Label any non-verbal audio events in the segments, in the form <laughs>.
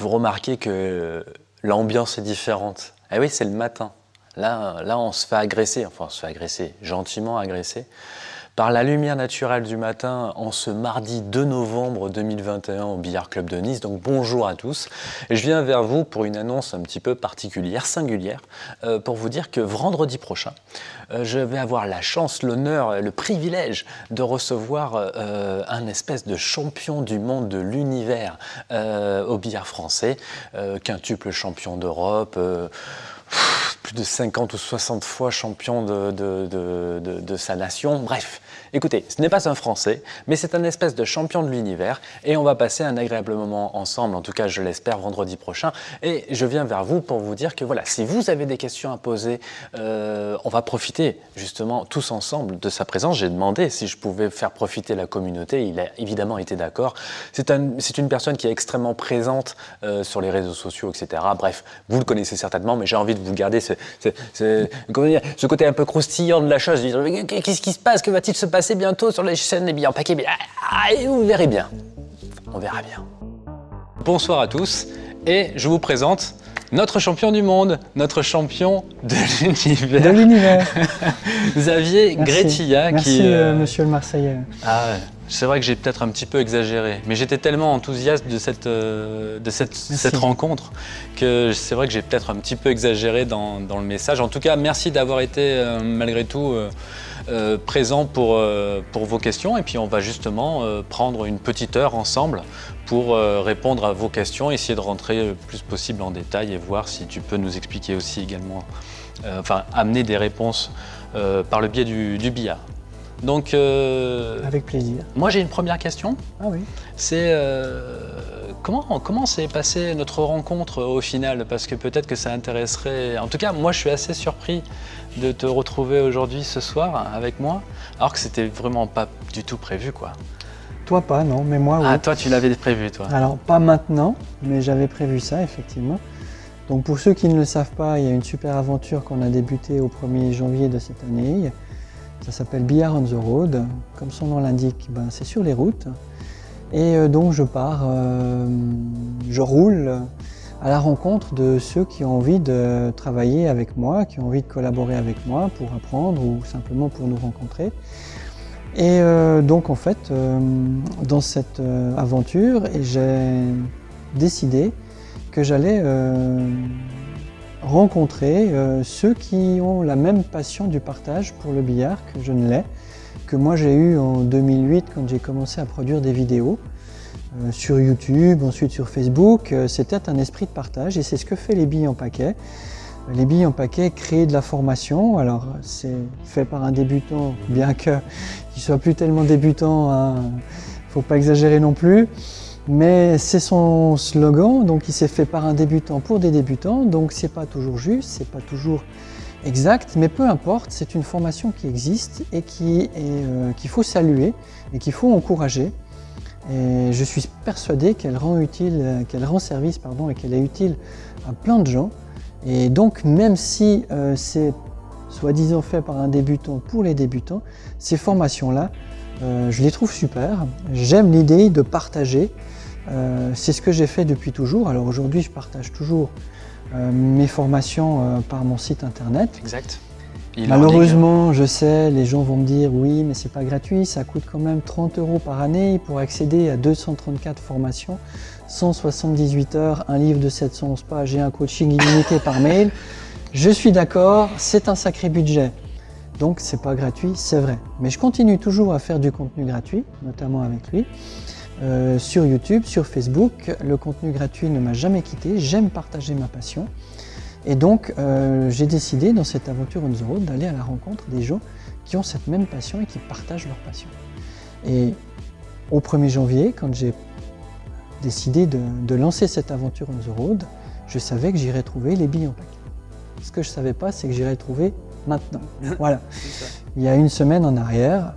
vous remarquez que l'ambiance est différente. Eh oui, c'est le matin. Là, là, on se fait agresser, enfin on se fait agresser, gentiment agresser, par la lumière naturelle du matin en ce mardi 2 novembre 2021 au Billard Club de Nice. Donc bonjour à tous. Je viens vers vous pour une annonce un petit peu particulière, singulière, euh, pour vous dire que vendredi prochain, euh, je vais avoir la chance, l'honneur, le privilège de recevoir euh, un espèce de champion du monde de l'univers au billard français, quintuple champion d'Europe, plus de 50 ou 60 fois champion de, sa nation. Bref, écoutez, ce n'est pas un Français, mais c'est un espèce de champion de l'univers et on va passer un agréable moment ensemble, en tout cas je l'espère, vendredi prochain. Et je viens vers vous pour vous dire que voilà, si vous avez des questions à poser, euh, on va profiter justement tous ensemble de sa présence. J'ai demandé si je pouvais faire profiter la communauté, il a évidemment été d'accord. C'est un, une personne qui est extrêmement présente euh, sur les réseaux sociaux, etc. Bref, vous le connaissez certainement, mais j'ai envie de vous garder ce, ce côté un peu croustillant de la chose. Qu'est-ce qui se passe? Que va-t-il se passer? Bientôt sur les chaînes des billets paquets ah, Et vous verrez bien. On verra bien. Bonsoir à tous et je vous présente notre champion du monde, notre champion de l'univers. De l'univers. <laughs> Xavier Gretilla. Merci, qui, euh, monsieur le Marseillais. Ah, c'est vrai que j'ai peut-être un petit peu exagéré, mais j'étais tellement enthousiaste de cette, euh, de cette, cette rencontre que c'est vrai que j'ai peut-être un petit peu exagéré dans, dans, le message. En tout cas, merci d'avoir été euh, malgré tout euh, présent pour, pour vos questions et puis on va justement prendre une petite heure ensemble pour répondre à vos questions, essayer de rentrer le plus possible en détail et voir si tu peux nous expliquer aussi également, enfin amener des réponses par le biais du billard. Donc, euh, Avec plaisir. Moi, j'ai une première question. Ah oui. C'est euh, comment comment s'est passée notre rencontre au final? Parce que peut-être que ça intéresserait. En tout cas, moi, je suis assez surpris de te retrouver aujourd'hui, ce soir, avec moi, alors que c'était vraiment pas du tout prévu, quoi. Toi pas, non, mais moi, oui. Ah, toi, tu l'avais prévu, toi Alors, pas maintenant, mais j'avais prévu ça, effectivement. Donc, pour ceux qui ne le savent pas, il y a une super aventure qu'on a débutée au 1er janvier de cette année. Ça s'appelle Billard on the Road. Comme son nom l'indique, ben, c'est sur les routes. Et euh, donc je pars, euh, je roule à la rencontre de ceux qui ont envie de travailler avec moi, qui ont envie de collaborer avec moi pour apprendre ou simplement pour nous rencontrer. Et euh, donc en fait, dans cette aventure, j'ai décidé que j'allais rencontrer euh, ceux qui ont la même passion du partage pour le billard que je ne l'ai, que moi j'ai eu en 2008 quand j'ai commencé à produire des vidéos euh, sur YouTube, ensuite sur Facebook. Euh, c'était un esprit de partage et c'est ce que fait les billes en paquet. Les billes en paquet créent de la formation, alors c'est fait par un débutant, bien qu'il ne soit plus tellement débutant, il hein, ne faut pas exagérer non plus. Mais c'est son slogan, donc il s'est fait par un débutant pour des débutants, donc c'est pas toujours juste, c'est pas toujours exact, mais peu importe, c'est une formation qui existe et euh, qu'il faut saluer et qu'il faut encourager. Et je suis persuadé qu'elle rend utile, qu'elle rend service pardon, et qu'elle est utile à plein de gens. Et donc même si euh, c'est soi-disant fait par un débutant pour les débutants, ces formations-là, euh, je les trouve super. J'aime l'idée de partager c'est ce que j'ai fait depuis toujours. Alors aujourd'hui, je partage toujours euh, mes formations euh, par mon site internet. Exact. Malheureusement, je sais, les gens vont me dire oui, mais c'est pas gratuit, ça coûte quand même 30 euros par année pour accéder à 234 formations, 178 heures, un livre de 711 pages et un coaching illimité par mail. Je suis d'accord, c'est un sacré budget. Donc c'est pas gratuit, c'est vrai. Mais je continue toujours à faire du contenu gratuit, notamment avec lui. Euh, sur YouTube, sur Facebook. Le contenu gratuit ne m'a jamais quitté, j'aime partager ma passion. Et donc, euh, j'ai décidé dans cette aventure on the road d'aller à la rencontre des gens qui ont cette même passion et qui partagent leur passion. Et au 1er janvier, quand j'ai décidé de, lancer cette aventure on the road, je savais que j'irais trouver les billes en paquet. Ce que je ne savais pas, c'est que j'irais trouver maintenant. <laughs> Voilà. Il y a une semaine en arrière,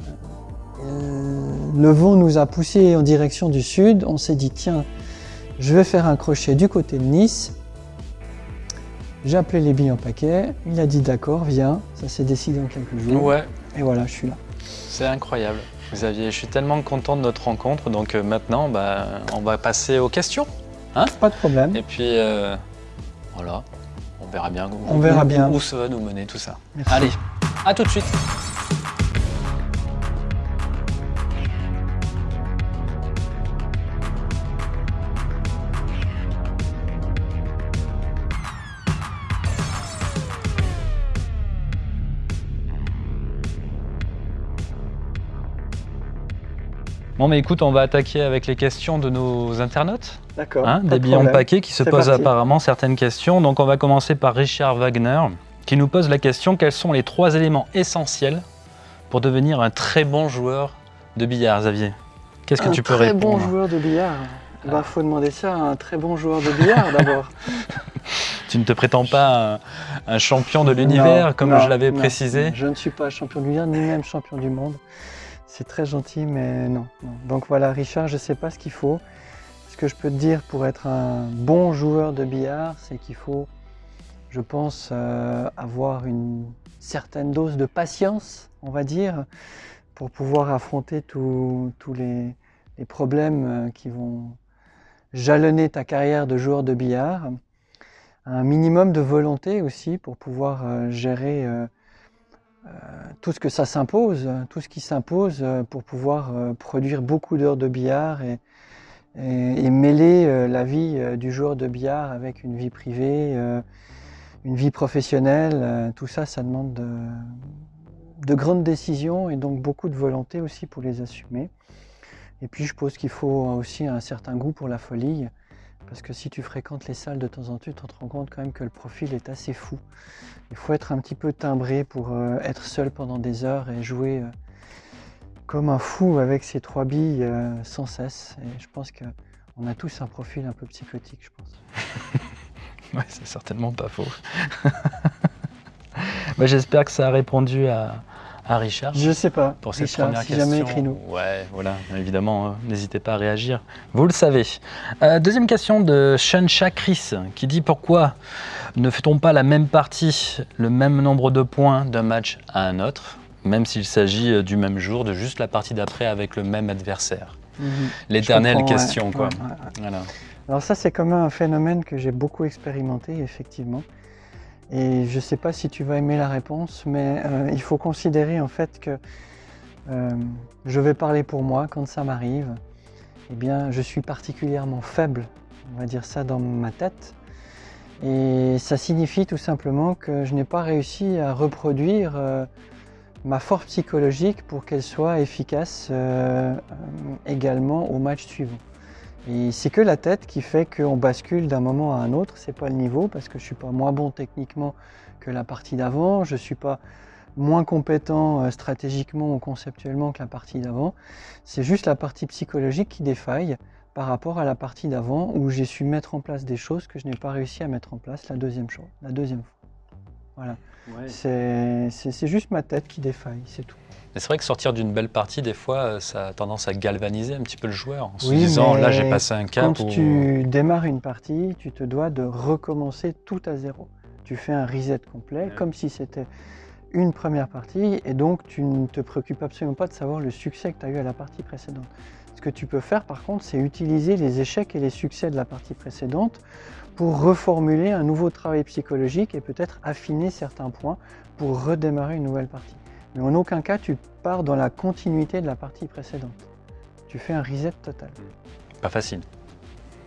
le vent nous a poussé en direction du sud. On s'est dit, tiens, je vais faire un crochet du côté de Nice. J'ai appelé les billes en paquet. Il a dit, d'accord, viens. Ça s'est décidé en quelques jours. Ouais. Et voilà, je suis là. C'est incroyable. Xavier, je suis tellement content de notre rencontre. Donc euh, maintenant, bah, on va passer aux questions. Hein? Pas de problème. Et puis, euh, voilà, on verra bien, où, On verra bien. où ça va nous mener tout ça. Merci. Allez, à tout de suite. Bon, mais écoute, on va attaquer avec les questions de nos internautes. D'accord. Hein, des de billons paquets qui se posent parti. apparemment certaines questions. Donc on va commencer par Richard Wagner qui nous pose la question quels sont les trois éléments essentiels pour devenir un très bon joueur de billard, Xavier? Qu'est-ce que un tu peux très répondre? bon joueur de billard. Il bah, faut demander ça à un très bon joueur de billard <laughs> d'abord. Tu ne te prétends pas un, un champion de l'univers, comme non, je l'avais précisé Je ne suis pas champion du billard, ni même champion du monde. C'est très gentil, mais non. Donc voilà, Richard, je ne sais pas ce qu'il faut. Ce que je peux te dire pour être un bon joueur de billard, c'est qu'il faut, je pense, euh, avoir une certaine dose de patience, on va dire, pour pouvoir affronter tous les, les problèmes euh, qui vont jalonner ta carrière de joueur de billard. Un minimum de volonté aussi pour pouvoir euh, gérer tout ce que ça s'impose, euh, tout ce qui s'impose euh, pour pouvoir euh, produire beaucoup d'heures de billard et, mêler euh, la vie euh, du joueur de billard avec une vie privée, euh, une vie professionnelle. euh, tout ça, ça demande de, de grandes décisions et donc beaucoup de volonté aussi pour les assumer. Et puis je pense qu'il faut aussi un certain goût pour la folie, parce que si tu fréquentes les salles de temps en temps, tu te rends compte quand même que le profil est assez fou. Il faut être un petit peu timbré pour euh, être seul pendant des heures et jouer euh, comme un fou avec ses trois billes euh, sans cesse. Et je pense qu'on a tous un profil un peu psychotique, je pense. <laughs> Ouais, c'est certainement pas faux. <laughs> Bah, J'espère que ça a répondu à, à Richard. Je sais pas, pour cette Richard, première si question. jamais écris-nous. Ouais, voilà, évidemment, euh, n'hésitez pas à réagir. Vous le savez. Euh, deuxième question de Shansha Chris qui dit pourquoi ne fait-on pas la même partie, le même nombre de points d'un match à un autre, même s'il s'agit euh, du même jour, de juste la partie d'après avec le même adversaire? Mhm. L'éternelle question, ouais, quoi. ouais, ouais. Voilà. Alors ça, c'est quand même un phénomène que j'ai beaucoup expérimenté, effectivement. Et je ne sais pas si tu vas aimer la réponse, mais euh, il faut considérer en fait que euh, je vais parler pour moi quand ça m'arrive. Eh bien, je suis particulièrement faible, on va dire ça dans ma tête. Et ça signifie tout simplement que je n'ai pas réussi à reproduire euh, ma force psychologique pour qu'elle soit efficace également au match suivant. C'est que la tête qui fait qu'on bascule d'un moment à un autre. C'est pas le niveau parce que je suis pas moins bon techniquement que la partie d'avant. Je suis pas moins compétent euh, stratégiquement ou conceptuellement que la partie d'avant. C'est juste la partie psychologique qui défaille par rapport à la partie d'avant où j'ai su mettre en place des choses que je n'ai pas réussi à mettre en place la deuxième chose, la deuxième fois. Voilà. C'est juste ma tête qui défaille, c'est tout. Mais c'est vrai que sortir d'une belle partie, des fois, euh, ça a tendance à galvaniser un petit peu le joueur en se Oui, disant là j'ai passé un cap. Quand tu démarres une partie, tu te dois de recommencer tout à zéro. Tu fais un reset complet, Ouais. comme si c'était une première partie, et donc tu ne te préoccupes absolument pas de savoir le succès que tu as eu à la partie précédente. Ce que tu peux faire par contre, c'est utiliser les échecs et les succès de la partie précédente pour reformuler un nouveau travail psychologique et peut-être affiner certains points pour redémarrer une nouvelle partie. Mais en aucun cas, tu pars dans la continuité de la partie précédente. Tu fais un reset total. Pas facile.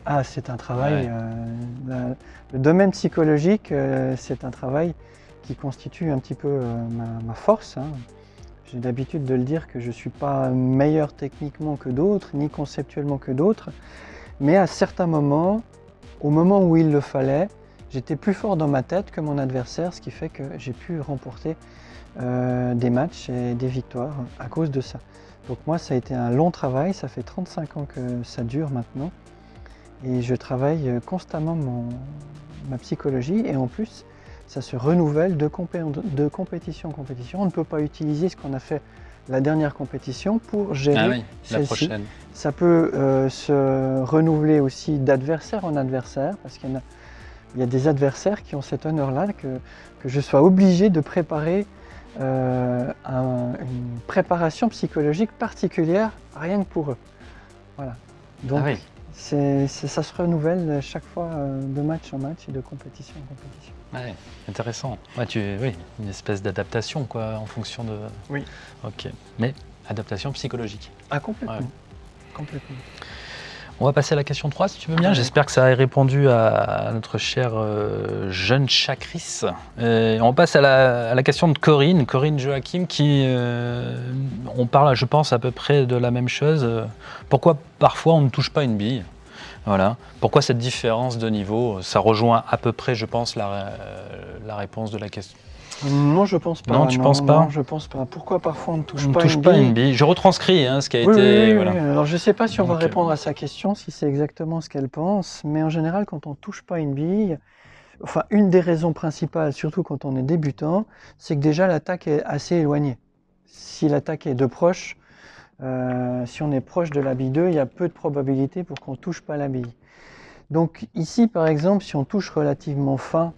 Ah, c'est un travail. Ouais. euh, la- le domaine psychologique, euh, c'est un travail qui constitue un petit peu euh, ma, ma force. hein. J'ai l'habitude de le dire que je ne suis pas meilleur techniquement que d'autres, ni conceptuellement que d'autres. Mais à certains moments, au moment où il le fallait, j'étais plus fort dans ma tête que mon adversaire, ce qui fait que j'ai pu remporter euh, des matchs et des victoires à cause de ça. Donc moi, ça a été un long travail, ça fait 35 ans que ça dure maintenant. Et je travaille euh, constamment mon, ma psychologie et en plus, ça se renouvelle de, compé- de compétition en compétition. On ne peut pas utiliser ce qu'on a fait la dernière compétition pour gérer Ah oui, la celle-ci. prochaine. Ça peut euh, se renouveler aussi d'adversaire en adversaire, parce qu'il y, a, il y a des adversaires qui ont cet honneur-là que, que je sois obligé de préparer euh, un- une préparation psychologique particulière rien que pour eux. Voilà. Donc, Ah oui. C'est, ça se renouvelle chaque fois euh, de match en match et de compétition en compétition. Ouais, intéressant. Ouais, tu, oui, une espèce d'adaptation quoi, en fonction de. Oui. Ok. Mais adaptation psychologique. Ah, complètement. Ouais. Complètement. On va passer à la question 3 si tu veux bien. J'espère que ça a répondu à notre cher euh, jeune Chakris. Euh, on passe à la, à la question de Corinne, Corinne Joachim, qui. euh, on parle, je pense, à peu près de la même chose. Pourquoi parfois on ne touche pas une bille? Voilà. Pourquoi cette différence de niveau? Ça rejoint à peu près, je pense, la, la réponse de la question. Non, je pense pas. Non, tu penses pas Non, je pense pas. Pourquoi parfois on ne touche on pas, touche une pas bille une bille. Je retranscris hein, ce qui a Oui, été. oui, oui, voilà. oui. Alors je ne sais pas si on va Donc, euh, répondre à sa question, si c'est exactement ce qu'elle pense, mais en général, quand on ne touche pas une bille, enfin une des raisons principales, surtout quand on est débutant, c'est que déjà l'attaque est assez éloignée. Si l'attaque est de proche, euh, si on est proche de la bille 2, il y a peu de probabilité pour qu'on ne touche pas la bille. Donc ici, par exemple, si on touche relativement fin,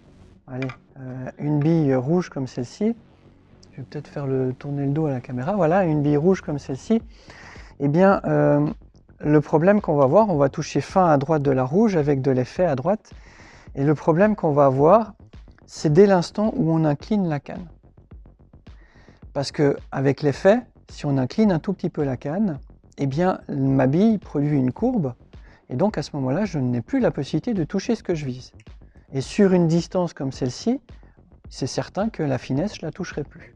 allez, euh, une bille rouge comme celle-ci, je vais peut-être faire le, tourner le dos à la caméra, voilà, une bille rouge comme celle-ci, eh bien, euh, le problème qu'on va avoir, on va toucher fin à droite de la rouge avec de l'effet à droite. Et le problème qu'on va avoir, c'est dès l'instant où on incline la canne. Parce que avec l'effet, si on incline un tout petit peu la canne, eh bien, ma bille produit une courbe. Et donc, à ce moment-là, je n'ai plus la possibilité de toucher ce que je vise. Et sur une distance comme celle-ci, c'est certain que la finesse, je la toucherai plus.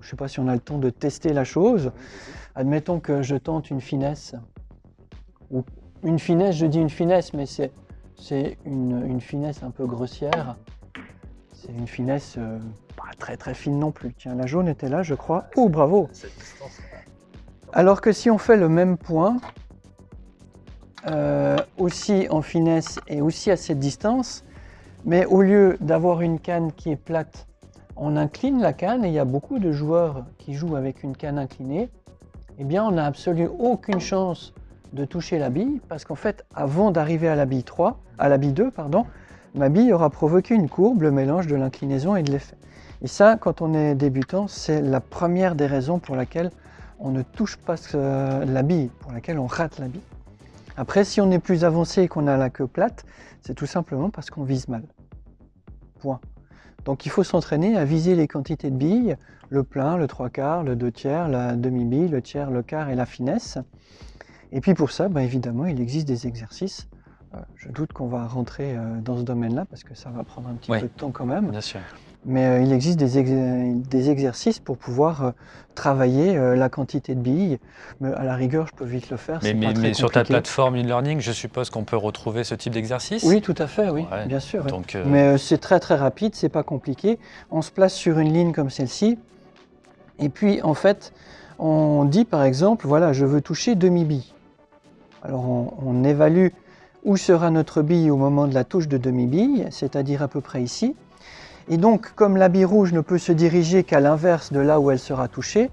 Je ne sais pas si on a le temps de tester la chose. Admettons que je tente une finesse. Ou une finesse, je dis une finesse, mais c'est c'est une, une finesse un peu grossière. C'est une finesse euh, pas très très fine non plus. Tiens, la jaune était là, je crois. Oh, bravo Alors que si on fait le même point, euh, aussi en finesse et aussi à cette distance, mais au lieu d'avoir une canne qui est plate, on incline la canne et il y a beaucoup de joueurs qui jouent avec une canne inclinée. Eh bien, on n'a absolument aucune chance de toucher la bille parce qu'en fait, avant d'arriver à la bille 3, à la bille 2, pardon, ma bille aura provoqué une courbe, le mélange de l'inclinaison et de l'effet. Et ça, quand on est débutant, c'est la première des raisons pour laquelle on ne touche pas la bille, pour laquelle on rate la bille. Après, si on est plus avancé et qu'on a la queue plate, c'est tout simplement parce qu'on vise mal. Point. Donc il faut s'entraîner à viser les quantités de billes, le plein, le trois quarts, le deux tiers, la demi-bille, le tiers, le quart et la finesse. Et puis pour ça, ben, évidemment, il existe des exercices. Euh, je doute qu'on va rentrer euh, dans ce domaine-là parce que ça va prendre un petit peu de temps quand même. Bien sûr. Mais euh, il existe des, ex- des exercices pour pouvoir euh, travailler euh, la quantité de billes. Mais à la rigueur, je peux vite le faire. Mais, c'est mais- pas très mais sur ta plateforme e-learning, je suppose qu'on peut retrouver ce type d'exercice? Oui, tout à fait, oui, Ouais. bien sûr. Donc, euh, Mais c'est très très rapide, c'est pas compliqué. On se place sur une ligne comme celle-ci. Et puis en fait, on dit par exemple, voilà, je veux toucher demi-bille. Alors on, on évalue où sera notre bille au moment de la touche de demi-bille, c'est-à-dire à peu près ici. Et donc, comme la bille rouge ne peut se diriger qu'à l'inverse de là où elle sera touchée,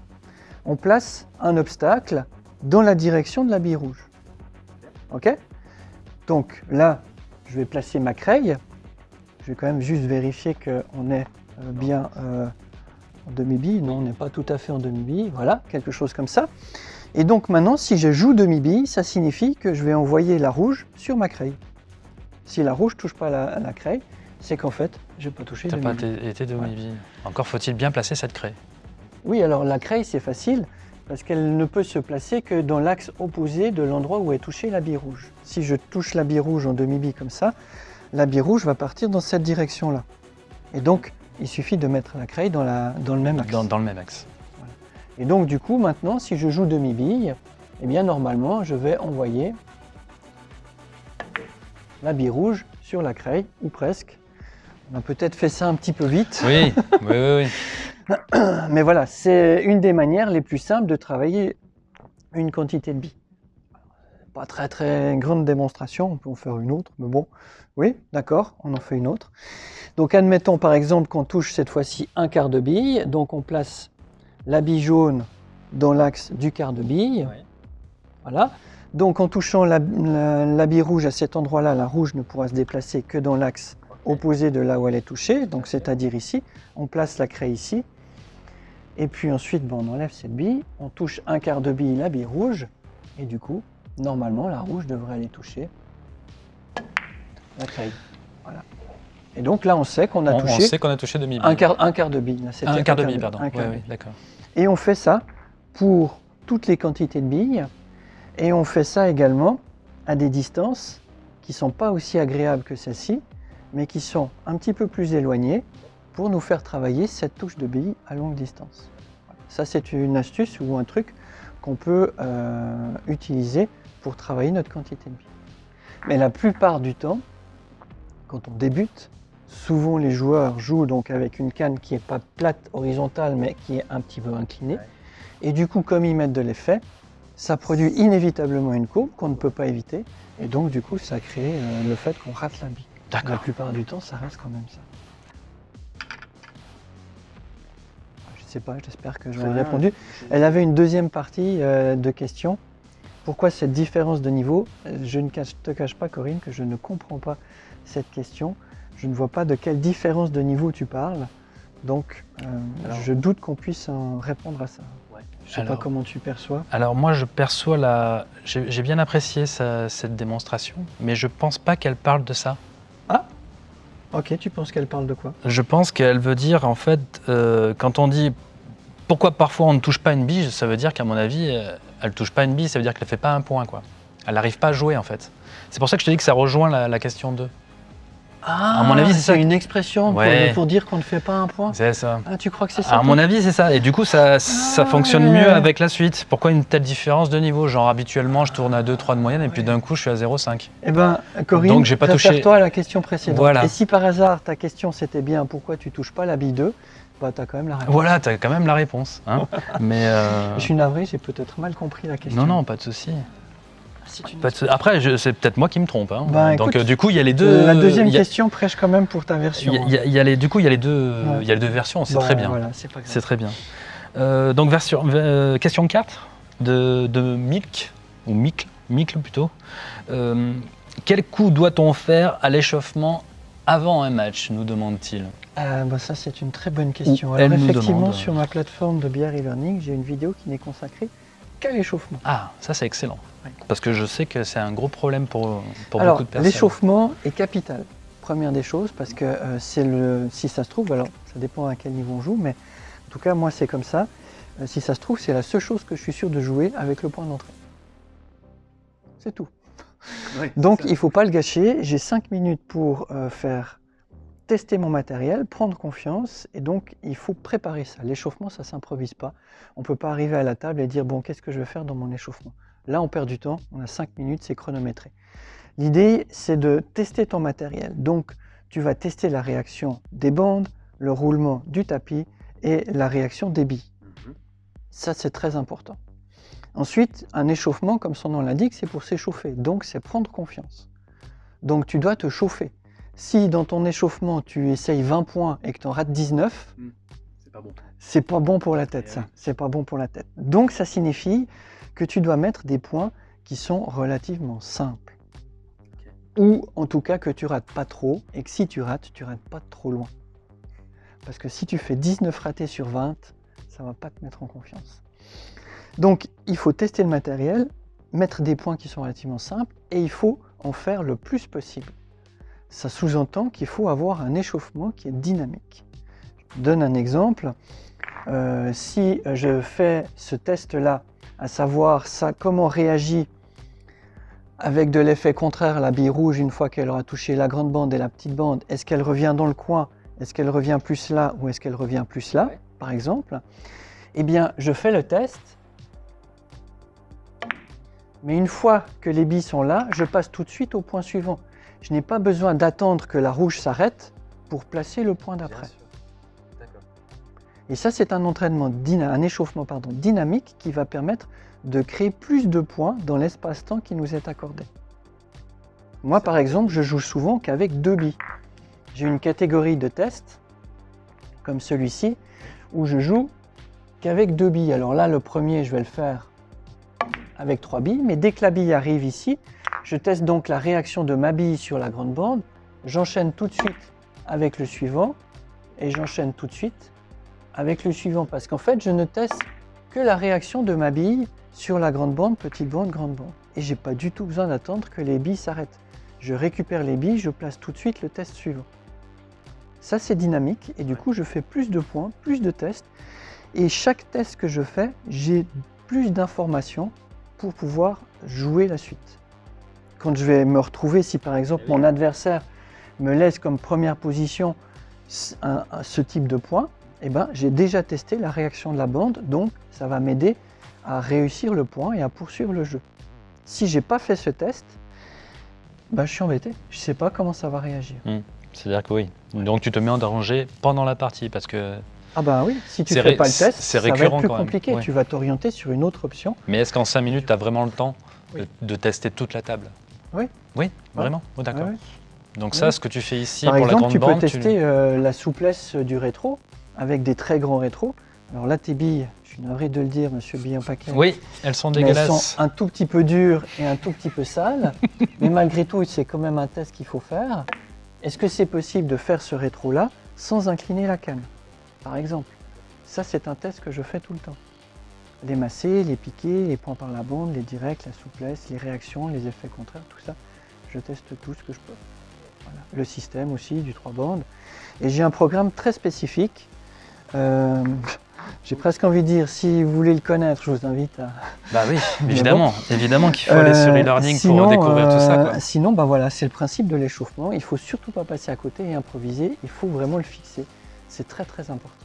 on place un obstacle dans la direction de la bille rouge. Ok? Donc là, je vais placer ma craie. Je vais quand même juste vérifier qu'on est euh, bien euh, en demi-bille. Non, on n'est pas tout à fait en demi-bille. Voilà, quelque chose comme ça. Et donc maintenant, si je joue demi-bille, ça signifie que je vais envoyer la rouge sur ma craie. Si la rouge ne touche pas la, la craie, c'est qu'en fait, je n'ai pas touché t'as pas été été de demi-bille. Encore faut-il bien placer cette craie. Oui, alors la craie, c'est facile parce qu'elle ne peut se placer que dans l'axe opposé de l'endroit où est touchée la bille rouge. Si je touche la bille rouge en demi-bille comme ça, la bille rouge va partir dans cette direction-là. Et donc, il suffit de mettre la craie dans, la, dans le même axe. Dans, dans le même axe. Et donc, du coup, maintenant, si je joue demi-bille, eh bien, normalement, je vais envoyer la bille rouge sur la craie, ou presque. On a peut-être fait ça un petit peu vite. Oui, oui, oui. oui. <coughs> Mais voilà, c'est une des manières les plus simples de travailler une quantité de billes. Pas très très grande démonstration, on peut en faire une autre, mais bon, oui, d'accord, on en fait une autre. Donc admettons par exemple qu'on touche cette fois-ci un quart de bille, donc on place la bille jaune dans l'axe du quart de bille. Oui. Voilà. Donc en touchant la, la- la bille rouge à cet endroit-là, la rouge ne pourra se déplacer que dans l'axe opposé de là où elle est touchée, donc c'est-à-dire ici. On place la craie ici. Et puis ensuite, bon, on enlève cette bille, on touche un quart de bille, la bille rouge, et du coup, normalement, la rouge devrait aller toucher la caille. Voilà. Et donc là, on sait qu'on a On, on touché sait qu'on a touché demi un quart, un quart de bille. Là, Un quart de bille, pardon. un Ouais, quart de ouais, bille. d'accord. Et on fait ça pour toutes les quantités de billes. Et on fait ça également à des distances qui ne sont pas aussi agréables que celle-ci, mais qui sont un petit peu plus éloignées pour nous faire travailler cette touche de billes à longue distance. Ça, c'est une astuce ou un truc qu'on peut euh, utiliser pour travailler notre quantité de billes. Mais la plupart du temps, quand on débute, souvent les joueurs jouent donc avec une canne qui n'est pas plate horizontale, mais qui est un petit peu inclinée. Et du coup, comme ils mettent de l'effet, ça produit inévitablement une courbe qu'on ne peut pas éviter. Et donc, du coup, ça crée euh, le fait qu'on rate la bille. La plupart du temps, ça reste quand même ça. Je ne sais pas, j'espère que bien. répondu. Elle avait une deuxième partie euh, de question. Pourquoi cette différence de niveau? Je ne cache- te cache pas, Corinne, que je ne comprends pas cette question. Je ne vois pas de quelle différence de niveau tu parles. Donc, euh, Alors- je doute qu'on puisse en répondre à ça. Je ne sais Alors- pas comment tu perçois. Alors moi, je perçois la... J'ai bien apprécié sa- cette démonstration, mais je pense pas qu'elle parle de ça. Ok, tu penses qu'elle parle de quoi Je pense qu'elle veut dire, en fait, euh, quand on dit pourquoi parfois on ne touche pas une bille, ça veut dire qu'à mon avis, euh, elle touche pas une bille, ça veut dire qu'elle fait pas un point, quoi. Elle n'arrive pas à jouer, en fait. C'est pour ça que je te dis que ça rejoint la, la question 2. Ah, À mon avis, c'est ça. une expression pour- Ouais. pour, dire qu'on ne fait pas un point. C'est ça. Ah, tu crois que c'est ça À mon avis, c'est ça. Et du coup, ça, ça Ah, fonctionne ouais. mieux avec la suite. Pourquoi une telle différence de niveau? Genre, habituellement, je tourne à 2-3 de moyenne et puis d'un coup, je suis à 0,5. Eh ben, Corinne, Donc, j'ai pas touché- réfère-toi à la question précédente. Voilà. Et si par hasard ta question c'était bien pourquoi tu touches pas la bille 2, bah tu as quand même la réponse. Voilà, t'as quand même la réponse. hein. <laughs> Mais. euh, Je suis navré, j'ai peut-être mal compris la question. Non, non, pas de souci. Après, je- c'est peut-être moi qui me trompe. hein. Bah, Donc, écoute, euh, du coup, il y a les deux. La deuxième a- question prêche quand même pour ta version. il y a- y a- il y a les, du coup, il y a les deux, Ouais. il y a les deux versions. C'est Bon, très bien. Voilà, c'est très bien. Euh, donc, version, euh, question 4 de, de Milk, ou Micle, Micle plutôt. Euh, quel coup doit-on faire à l'échauffement avant un match nous demande-t-il. Ah, bah, ça c'est une très bonne question. Alors elle nous effectivement demande. sur ma plateforme de bière e-learning, j'ai une vidéo qui n'est consacrée qu'à l'échauffement. Ah, ça c'est excellent. Parce que je sais que c'est un gros problème pour, pour alors beaucoup de personnes. l'échauffement est capital. Première des choses parce que euh, c'est le, si ça se trouve, alors ça dépend à quel niveau on joue, mais en tout cas moi c'est comme ça. Euh, si ça se trouve, c'est la seule chose que je suis sûr de jouer avec le point d'entrée. C'est tout. Donc il ne faut pas le gâcher. J'ai 5 minutes pour euh, faire tester mon matériel, prendre confiance, et donc il faut préparer ça. L'échauffement, ça ne s'improvise pas. On ne peut pas arriver à la table et dire bon, qu'est-ce que je vais faire dans mon échauffement? Là, on perd du temps. On a 5 minutes, c'est chronométré. L'idée, c'est de tester ton matériel. Donc, tu vas tester la réaction des bandes, le roulement du tapis et la réaction des billes. Ça, c'est très important. Ensuite, un échauffement, comme son nom l'indique, c'est pour s'échauffer. Donc, c'est prendre confiance. Donc, tu dois te chauffer. Si dans ton échauffement, tu essayes 20 points et que tu en rates 19, C'est pas bon. c'est pas bon pour la tête, ça. C'est pas bon pour la tête. Donc, ça signifie que tu dois mettre des points qui sont relativement simples. Ou en tout cas que tu rates pas trop et que si tu rates, tu rates pas trop loin. Parce que si tu fais 19 ratés sur 20, ça va pas te mettre en confiance. Donc, il faut tester le matériel, mettre des points qui sont relativement simples et il faut en faire le plus possible. Ça sous-entend qu'il faut avoir un échauffement qui est dynamique. Je donne un exemple. Euh, si je fais ce test-là, à savoir ça, comment réagit avec de l'effet contraire la bille rouge une fois qu'elle aura touché la grande bande et la petite bande, est-ce qu'elle revient dans le coin? Est-ce qu'elle revient plus là ou est-ce qu'elle revient plus là, par exemple? Eh bien, je fais le test. Mais une fois que les billes sont là, je passe tout de suite au point suivant. Je n'ai pas besoin d'attendre que la rouge s'arrête pour placer le point d'après. Et ça, c'est un entraînement, un échauffement pardon, dynamique qui va permettre de créer plus de points dans l'espace-temps qui nous est accordé. Moi, par exemple, je joue souvent qu'avec deux billes. J'ai une catégorie de tests, comme celui-ci, où je joue qu'avec deux billes. Alors là, le premier, je vais le faire avec trois billes, mais dès que la bille arrive ici, je teste donc la réaction de ma bille sur la grande bande. J'enchaîne tout de suite avec le suivant, et j'enchaîne tout de suite avec le suivant, parce qu'en fait, je ne teste que la réaction de ma bille sur la grande bande, petite bande, grande bande. et j'ai pas du tout besoin d'attendre que les billes s'arrêtent. Je récupère les billes, je place tout de suite le test suivant. Ça, c'est dynamique et du coup, je fais plus de points, plus de tests. Et chaque test que je fais, j'ai plus d'informations pour pouvoir jouer la suite. Quand je vais me retrouver, si par exemple mon adversaire me laisse comme première position ce un- un- ce type de point, eh ben, j'ai déjà testé la réaction de la bande, donc ça va m'aider à réussir le point et à poursuivre le jeu. Si j'ai pas fait ce test, ben, je suis embêté. Je sais pas comment ça va réagir. C'est-à-dire que oui. Donc tu te mets en danger pendant la partie parce que. Ah ben oui, si tu C'est fais pas le test, c'est ça va être récurrent plus quand compliqué. ouais. Tu vas t'orienter sur une autre option. Mais est-ce qu'en 5 minutes, tu as vraiment le temps Oui. de, de tester toute la table? Oui. Oui, vraiment Oh, D'accord. Ouais. Donc Oui. ça, ce que tu fais ici Par pour la exemple, grande tu peux tester euh, la souplesse du rétro avec des très grands rétros. Alors là, tes billes, je suis navré de le dire, monsieur Billon Paquet. Oui, elles sont mais elles dégueulasses. sont un tout petit peu dures et un tout petit peu sales. <laughs> mais malgré tout, c'est quand même un test qu'il faut faire. Est-ce que c'est possible de faire ce rétro-là sans incliner la canne Par exemple? Ça, c'est un test que je fais tout le temps. Les masser, les piquer, les points par la bande, les directs, la souplesse, les réactions, les effets contraires, tout ça, je teste tout ce que je peux. Voilà. Le système aussi, du 3 bandes. Et j'ai un programme très spécifique. Euh, <laughs> j'ai presque envie de dire, si vous voulez le connaître, je vous invite à, <laughs> Bah oui, <laughs> évidemment. Évidemment qu'il faut aller sur euh, e-learning pour découvrir tout ça. euh, quoi. Sinon, bah voilà, c'est le principe de l'échauffement. Il faut surtout pas passer à côté et improviser. Il faut vraiment le fixer. C'est très très important.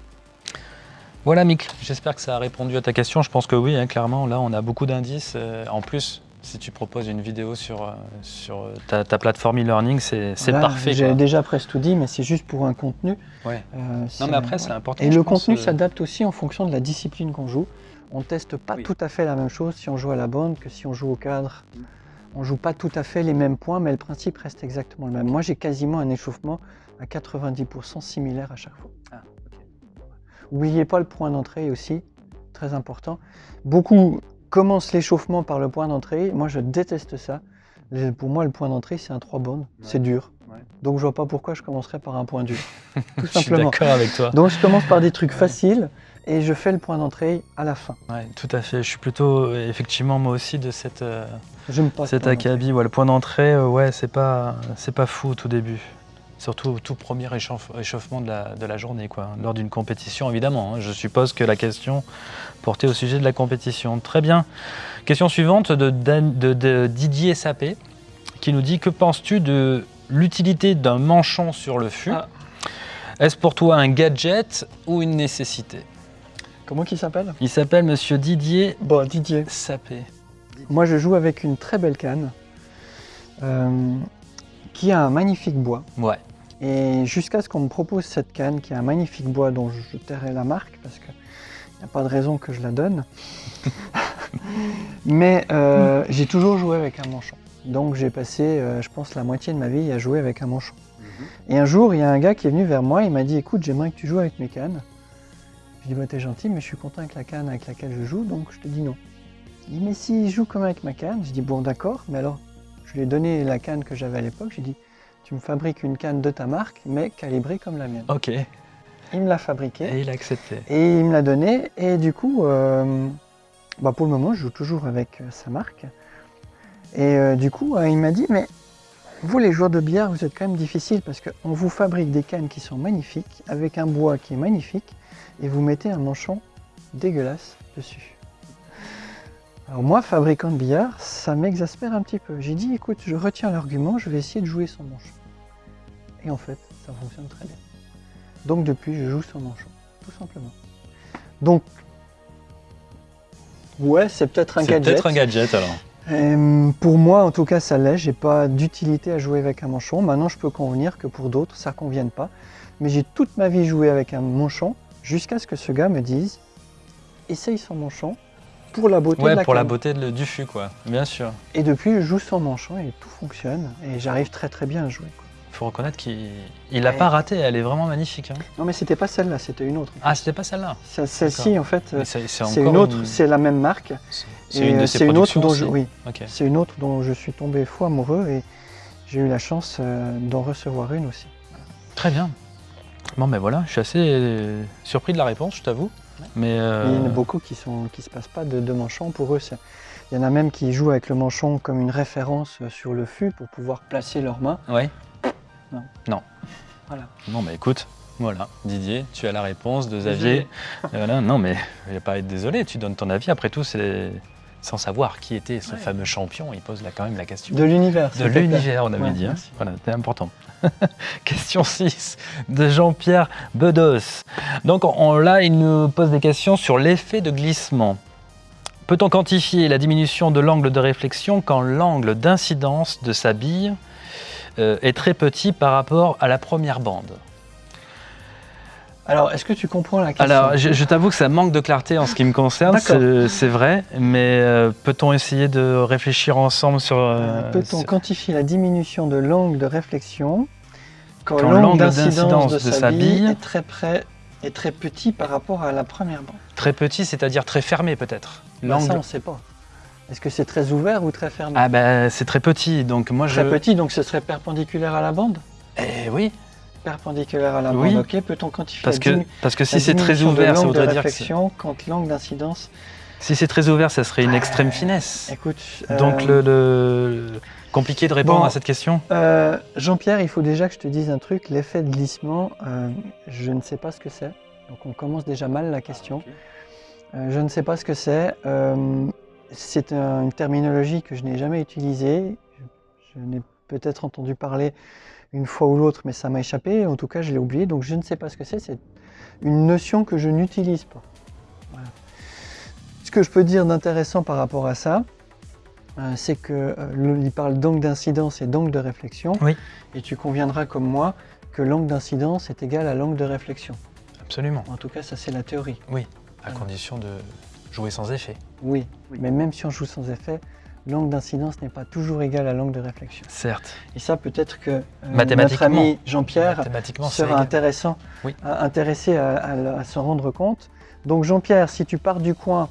Voilà, Mick, j'espère que ça a répondu à ta question. Je pense que oui, hein, clairement. Là, on a beaucoup d'indices. Euh, en plus, si tu proposes une vidéo sur, euh, sur ta, ta plateforme e-learning, c'est parfait. J'ai déjà presque tout dit, mais c'est juste pour un contenu. Ouais. Euh, Non, mais après, c'est important. Et le contenu euh, s'adapte aussi en fonction de la discipline qu'on joue. On teste pas Oui. tout à fait la même chose si on joue à la bande que si on joue au cadre. On joue pas tout à fait les mêmes points, mais le principe reste exactement le même. Moi, j'ai quasiment un échauffement à 90% similaire à chaque fois. Ah, Oubliez pas le point d'entrée aussi, très important. Beaucoup commencent l'échauffement par le point d'entrée. Moi, je déteste ça. Pour moi, le point d'entrée, c'est un 3 bandes. C'est dur. Ouais. Donc, je vois pas pourquoi je commencerais par un point dur. <laughs> Tout Je suis d'accord avec toi. Donc je commence par des trucs faciles et je fais le point d'entrée à la fin. Ouais, tout à fait. Je suis plutôt, euh, effectivement, moi aussi, de cette, euh, pas. Ouais, le point d'entrée, euh, ouais, c'est pas, pas fou au tout début. Surtout au tout premier échauffe- échauffement de la, de la journée, quoi. Lors d'une compétition, évidemment. hein. Je suppose que la question portait au sujet de la compétition. Très bien. Question suivante de, Dan- de- de Didier Sapé, qui nous dit Que penses-tu de l'utilité d'un manchon sur le fût? Ah. Est-ce pour toi un gadget ou une nécessité? Comment qu'il s'appelle? Il s'appelle Monsieur Didier Bon, Didier. Sapé. Moi, je joue avec une très belle canne euh, qui a un magnifique bois. Ouais. Et jusqu'à ce qu'on me propose cette canne qui a un magnifique bois dont je, tairai la marque parce qu'il n'y a pas de raison que je la donne. <laughs> Mais euh, j'ai toujours joué avec un manchon. Donc j'ai passé, euh, je pense, la moitié de ma vie à jouer avec un manchon. Et un jour, il y a un gars qui est venu vers moi, il m'a dit Écoute, j'aimerais que tu joues avec mes cannes. Je dis bah, T'es gentil, mais je suis content avec la canne avec laquelle je joue, donc je te dis non. Il dit Mais si je joue comme avec ma canne, je dis Bon, d'accord, mais alors, lui ai donné la canne que j'avais à l'époque, j'ai dit Tu me fabriques une canne de ta marque, mais calibrée comme la mienne. Ok. Il me l'a fabriquée. Et il a accepté. Et il me l'a donné. Et du coup, euh, bah pour le moment, je joue toujours avec euh, sa marque. Et euh, du coup, il m'a dit, mais vous les joueurs de billard, vous êtes quand même difficiles parce qu'on vous fabrique des cannes qui sont magnifiques, avec un bois qui est magnifique, et vous mettez un manchon dégueulasse dessus. Alors moi, fabricant de billard, ça m'exaspère un petit peu. J'ai dit, écoute, je retiens l'argument, je vais essayer de jouer sans manchon. Et en fait, ça fonctionne très bien. Donc depuis, je joue sans manchon, tout simplement. Donc, ouais, c'est peut-être un C'est gadget. peut-être un gadget alors. Euh, pour moi, en tout cas, ça l'est. J'ai pas d'utilité à jouer avec un manchon. Maintenant, je peux convenir que pour d'autres, ça convienne pas. Mais j'ai toute ma vie joué avec un manchon jusqu'à ce que ce gars me dise essaye sans manchon pour la beauté de Ouais, la pour la beauté de- du fût, quoi. Bien sûr. Et depuis, je joue sans manchon et tout fonctionne. Et j'arrive très très bien à jouer. quoi. faut reconnaître qu'il il a Ouais. pas raté. Elle est vraiment magnifique. hein. Non, mais c'était pas celle-là, c'était une autre. Ah, c'était pas celle-là. Ce- Celle-ci, en fait, c'est une autre. C'est la même marque. C'est une de ses une autre dont je, oui, c'est une autre dont je suis tombé fou amoureux et j'ai eu la chance euh, d'en recevoir une aussi. Très bien. Bon, ben voilà, je suis assez euh, surpris de la réponse, je t'avoue. Mais, euh, Il y en a beaucoup qui ne qui se passent pas de, de manchon. Pour eux, il y en a même qui jouent avec le manchon comme une référence euh, sur le fût pour pouvoir placer leurs mains. Ouais. Non. Non. Voilà. Non, mais écoute, voilà, Didier, tu as la réponse de Xavier. Voilà, non, mais il n'y a pas à être désolé, tu donnes ton avis. Après tout, c'est sans savoir qui était ce Ouais. fameux champion, il pose là quand même la question. De l'univers. De l'univers, on avait Ouais, dit. hein. Voilà, c'était important. <laughs> Question 6 de Jean-Pierre Bedos. Donc on- on- là, il nous pose des questions sur l'effet de glissement. Peut-on quantifier la diminution de l'angle de réflexion quand l'angle d'incidence de sa bille euh, est très petit par rapport à la première bande? Alors, est-ce que tu comprends la question Alors, je, je t'avoue que ça manque de clarté en ce qui me concerne, c'est vrai, mais euh, peut-on essayer de réfléchir ensemble sur... euh, Euh, Peut-on sur- quantifier la diminution de l'angle de réflexion quand, Quand l'angle d'incidence de, sa bille bille est très près est très petit par rapport à la première bande? Très petit, c'est-à-dire très fermé peut-être. L'angle- Ça, on ne sait pas. Est-ce que c'est très ouvert ou très fermé? Ah ben c'est très petit, donc moi Très je... petit, donc ce serait perpendiculaire à la bande? Eh oui, Perpendiculaire à la Oui. bande, ok. Peut-on quantifier parce que, parce que si c'est très ouvert, ça voudrait dire que... quand l'angle d'incidence Si c'est très ouvert, ça serait une extrême finesse. Écoute, Donc euh, le, le- Compliqué de répondre bon. à cette question? euh, Jean-Pierre, il faut déjà que je te dise un truc. L'effet de glissement, euh, je ne sais pas ce que c'est. Donc on commence déjà mal la question. Euh, je ne sais pas ce que c'est. Euh, c'est un- une terminologie que je n'ai jamais utilisée. Je, je n'ai peut-être entendu parler une fois ou l'autre, mais ça m'a échappé. En tout cas, je l'ai oublié. Donc je ne sais pas ce que c'est. C'est une notion que je n'utilise pas. Voilà. Ce que je peux dire d'intéressant par rapport à ça, euh, c'est que euh, il parle d'angle d'incidence et d'angle de réflexion. Oui. Et tu conviendras comme moi que l'angle d'incidence est égal à l'angle de réflexion. Absolument, En tout cas, ça c'est la théorie. à condition de jouer sans effet. Oui, mais même si on joue sans effet, l'angle d'incidence n'est pas toujours égal à l'angle de réflexion. Certes, Et ça, peut-être que euh, notre ami Jean-Pierre sera intéressant, Oui. à- intéressé à, à- à s'en rendre compte. Donc Jean-Pierre, si tu pars du coin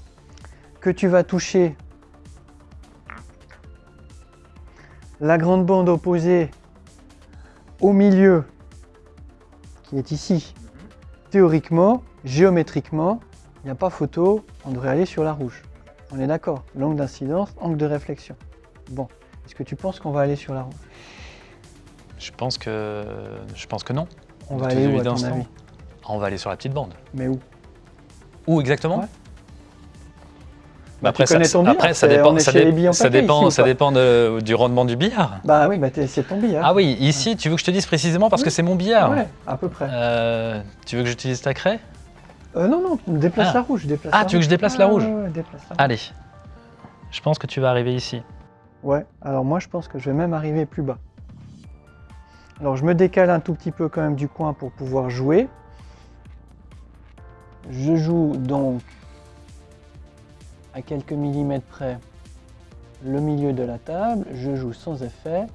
que tu vas toucher la grande bande opposée au milieu, qui est ici, théoriquement, géométriquement, il n'y a pas photo, on devrait aller sur la rouge. On est d'accord L'angle d'incidence, angle de réflexion. Bon, est-ce que tu penses qu'on va aller sur la rouge Je pense que, je pense que non. On va aller où à ton avis? On va aller sur la petite bande. Mais où? Où exactement? Ouais. Bah, Bah, tu connais ton billard, après, ça dépend, ça, dé- ça dépend, ici ça dépend de- du rendement du billard. Bah oui, bah c'est ton billard. Ah oui, ici, tu veux que je te dise précisément parce que c'est mon billard? Ouais, à peu près. Euh, tu veux que j'utilise ta craie? Euh, non, non, déplace Ah. la rouge. Déplace Ah, la tu veux que je déplace la rouge ouais, ouais, déplace la rouge. Allez, je pense que tu vas arriver ici. Ouais, alors moi je pense que je vais même arriver plus bas. Alors je me décale un tout petit peu quand même du coin pour pouvoir jouer. Je joue donc à quelques millimètres près le milieu de la table. Je joue sans effet.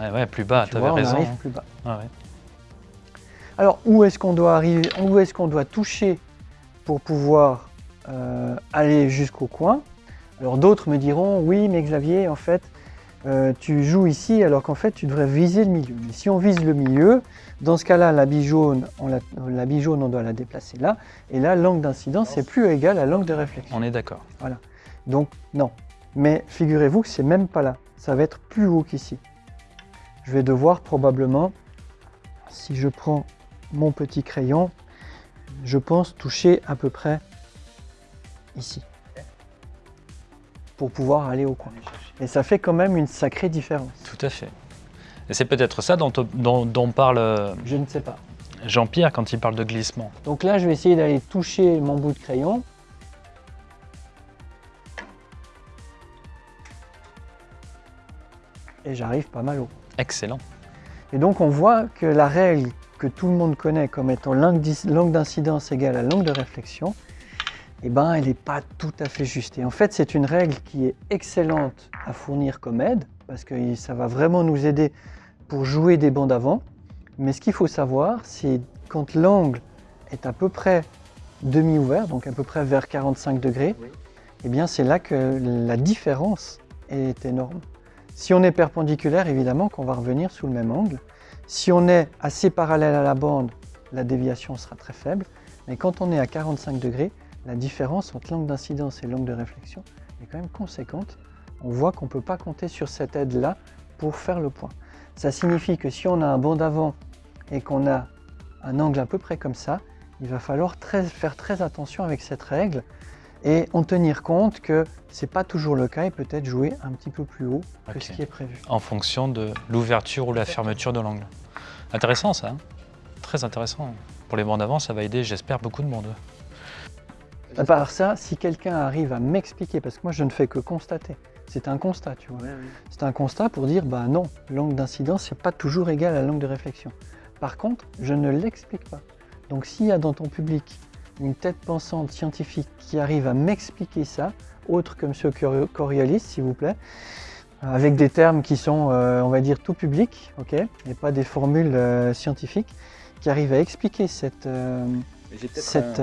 Ouais, ouais, plus bas, tu vois, avais on raison. arrive hein. plus bas. Ah ouais. Alors, où est-ce qu'on doit arriver Où est-ce qu'on doit toucher pour pouvoir euh, aller jusqu'au coin? Alors, d'autres me diront oui, mais Xavier, en fait, euh, tu joues ici alors qu'en fait, tu devrais viser le milieu. Mais si on vise le milieu, dans ce cas-là, la bille jaune, on la, la bille jaune, on doit la déplacer là. Et là, l'angle d'incidence est plus égal à l'angle de réflexion. On est d'accord. Donc, non. Mais figurez-vous que c'est même pas là. Ça va être plus haut qu'ici. Je vais devoir probablement, si je prends mon petit crayon, je pense toucher à peu près ici. Pour pouvoir aller au coin. Et ça fait quand même une sacrée différence. Tout à fait. Et c'est peut-être ça dont, dont- dont parle euh, Je ne sais pas. Jean-Pierre quand il parle de glissement. Donc là, je vais essayer d'aller toucher mon bout de crayon. Et j'arrive pas mal haut. Excellent. Et donc on voit que la règle que tout le monde connaît comme étant l'angle d'incidence égale à l'angle de réflexion, eh ben, elle n'est pas tout à fait juste. Et en fait, c'est une règle qui est excellente à fournir comme aide, parce que ça va vraiment nous aider pour jouer des bandes avant. Mais ce qu'il faut savoir, c'est quand l'angle est à peu près demi-ouvert, donc à peu près vers 45 degrés, eh bien c'est là que la différence est énorme. Si on est perpendiculaire, évidemment qu'on va revenir sous le même angle. Si on est assez parallèle à la bande, la déviation sera très faible. Mais quand on est à 45 degrés, la différence entre l'angle d'incidence et l'angle de réflexion est quand même conséquente. On voit qu'on ne peut pas compter sur cette aide-là pour faire le point. Ça signifie que si on a un banc d'avant et qu'on a un angle à peu près comme ça, il va falloir faire très attention avec cette règle et en tenir compte que ce n'est pas toujours le cas et peut-être jouer un petit peu plus haut que ce qui est prévu. En fonction de l'ouverture ou la fermeture de l'angle. Intéressant ça, hein très intéressant. Pour les bancs d'avant, ça va aider, j'espère, beaucoup de monde. À part ça, si quelqu'un arrive à m'expliquer, parce que moi je ne fais que constater, c'est un constat, tu vois. C'est un constat pour dire, bah non, l'angle d'incidence n'est pas toujours égal à l'angle de réflexion. Par contre, je ne l'explique pas. Donc s'il y a dans ton public une tête pensante scientifique qui arrive à m'expliquer ça, autre que M. Coriolis, s'il vous plaît, avec des termes qui sont, euh, on va dire, tout public, ok, et pas des formules euh, scientifiques, qui arrive à expliquer cette, euh, cette,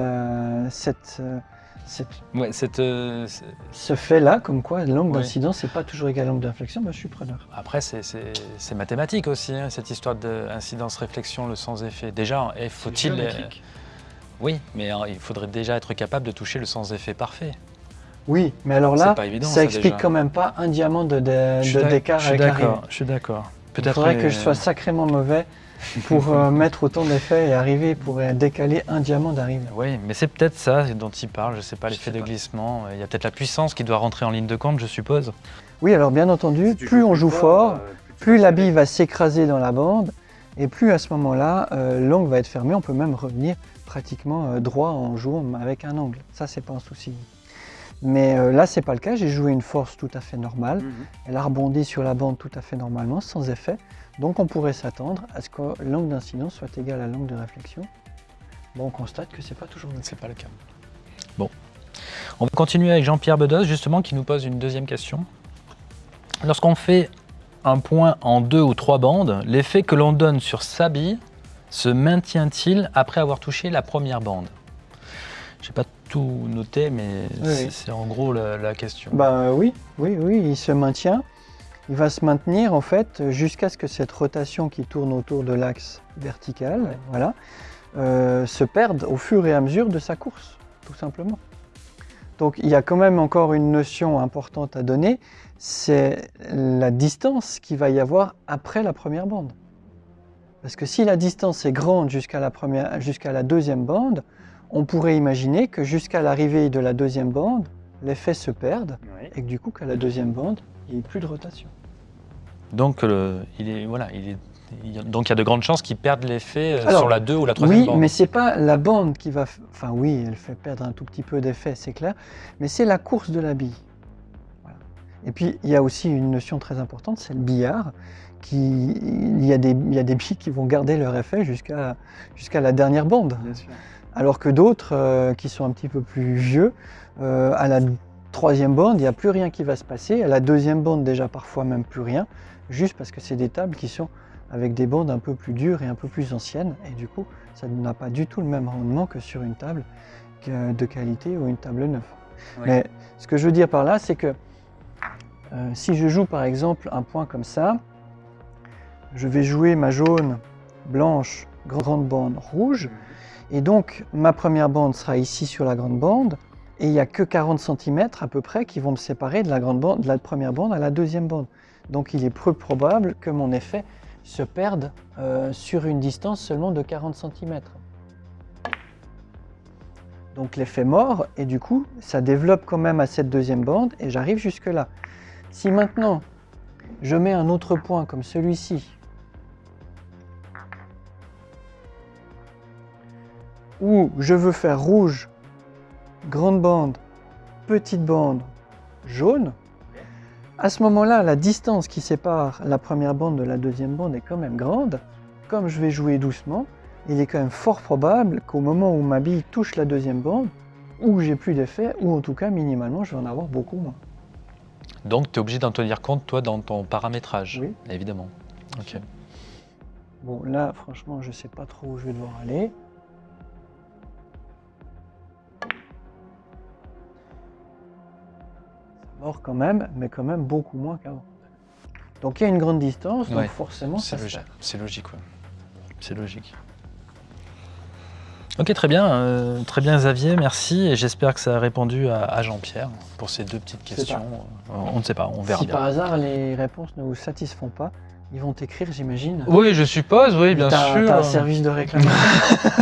cette, ouais, cette ce fait-là, comme quoi l'angle d'incidence n'est pas toujours égal à l'angle d'inflexion, bah, je suis preneur. Après, c'est mathématique aussi, hein, cette histoire d'incidence-réflexion, le sans-effet. Déjà, faut-il... Oui, mais hein, il faudrait déjà être capable de toucher le sans-effet parfait. Oui, mais alors là, ça, explique quand même pas un diamant de, d'écart avec la Je suis d'accord. Il faudrait que je sois sacrément mauvais pour euh, <laughs> mettre autant d'effets et arriver pour décaler un diamant d'arrivée. Oui, mais c'est peut-être ça dont il parle, je ne sais pas, l'effet de glissement. Il y a peut-être la puissance qui doit rentrer en ligne de compte, je suppose. Oui, alors bien entendu, plus on joue fort, euh, plus la bille va s'écraser dans la bande, et plus à ce moment-là, euh, l'angle va être fermé. On peut même revenir pratiquement droit en jouant avec un angle. Ça, c'est pas un souci. Mais là, là, c'est pas le cas. J'ai joué une force tout à fait normale. Mhm. Elle a rebondi sur la bande tout à fait normalement, sans effet. Donc, on pourrait s'attendre à ce que l'angle d'incidence soit égal à l'angle de réflexion. Bon, on constate que c'est pas toujours le cas. C'est pas le cas. Bon. On va continuer avec Jean-Pierre Bedos, justement, qui nous pose une deuxième question. Lorsqu'on fait un point en deux ou trois bandes, l'effet que l'on donne sur sa bille se maintient-il après avoir touché la première bande? Je n'ai pas tout noté, mais c'est en gros la, question. Bah oui, oui, oui, il se maintient. Il va se maintenir en fait jusqu'à ce que cette rotation qui tourne autour de l'axe vertical, voilà, euh, se perde au fur et à mesure de sa course, tout simplement. Donc il y a quand même encore une notion importante à donner, c'est la distance qu'il va y avoir après la première bande. Parce que si la distance est grande jusqu'à la, jusqu'à la deuxième bande, on pourrait imaginer que jusqu'à l'arrivée de la deuxième bande, l'effet se perde et que du coup, qu'à la deuxième bande, il n'y ait plus de rotation. Donc, il est, voilà, il est, donc il y a de grandes chances qu'il perde l'effet euh, sur la 2 ou la troisième bande. Oui, mais ce n'est pas la bande qui va... Enfin oui, elle fait perdre un tout petit peu d'effet, c'est clair, mais c'est la course de la bille. Et puis, il y a aussi une notion très importante, c'est le billard. Qui, il, y a des, il y a des billes qui vont garder leur effet jusqu'à jusqu'à la dernière bande. Bien sûr alors que d'autres euh, qui sont un petit peu plus vieux, euh, à la troisième bande, il n'y a plus rien qui va se passer, à la deuxième bande déjà parfois même plus rien, juste parce que c'est des tables qui sont avec des bandes un peu plus dures et un peu plus anciennes, et du coup ça n'a pas du tout le même rendement que sur une table de qualité ou une table neuve. Mais ce que je veux dire par là, c'est que euh, si je joue par exemple un point comme ça, je vais jouer ma jaune, blanche, grande bande rouge, et donc, ma première bande sera ici sur la grande bande, et il n'y a que 40 cm à peu près qui vont me séparer de la, grande bande, de la première bande à la deuxième bande. Donc il est peu probable que mon effet se perde euh, sur une distance seulement de 40 cm. Donc l'effet mort, et du coup, ça développe quand même à cette deuxième bande, et j'arrive jusque là. Si maintenant, je mets un autre point comme celui-ci, où je veux faire rouge, grande bande, petite bande, jaune, à ce moment-là, la distance qui sépare la première bande de la deuxième bande est quand même grande. Comme je vais jouer doucement, il est quand même fort probable qu'au moment où ma bille touche la deuxième bande, ou j'ai plus d'effet, ou en tout cas, minimalement, je vais en avoir beaucoup moins. Donc, tu es obligé d'en tenir compte, toi, dans ton paramétrage Oui. Évidemment. Ok. Bon, là, franchement, je ne sais pas trop où je vais devoir aller. Mort quand même, mais quand même beaucoup moins qu'avant. Donc il y a une grande distance, donc forcément ça C'est logique, C'est logique. Ok, très bien, euh, très bien Xavier, merci. Et j'espère que ça a répondu à, à Jean-Pierre pour ces deux petites questions. Euh, On ne sait pas, on verra Si bien. par hasard les réponses ne vous satisfont pas, ils vont t'écrire, j'imagine. Oui, je suppose, oui, bien sûr. T'as un service de réclamation.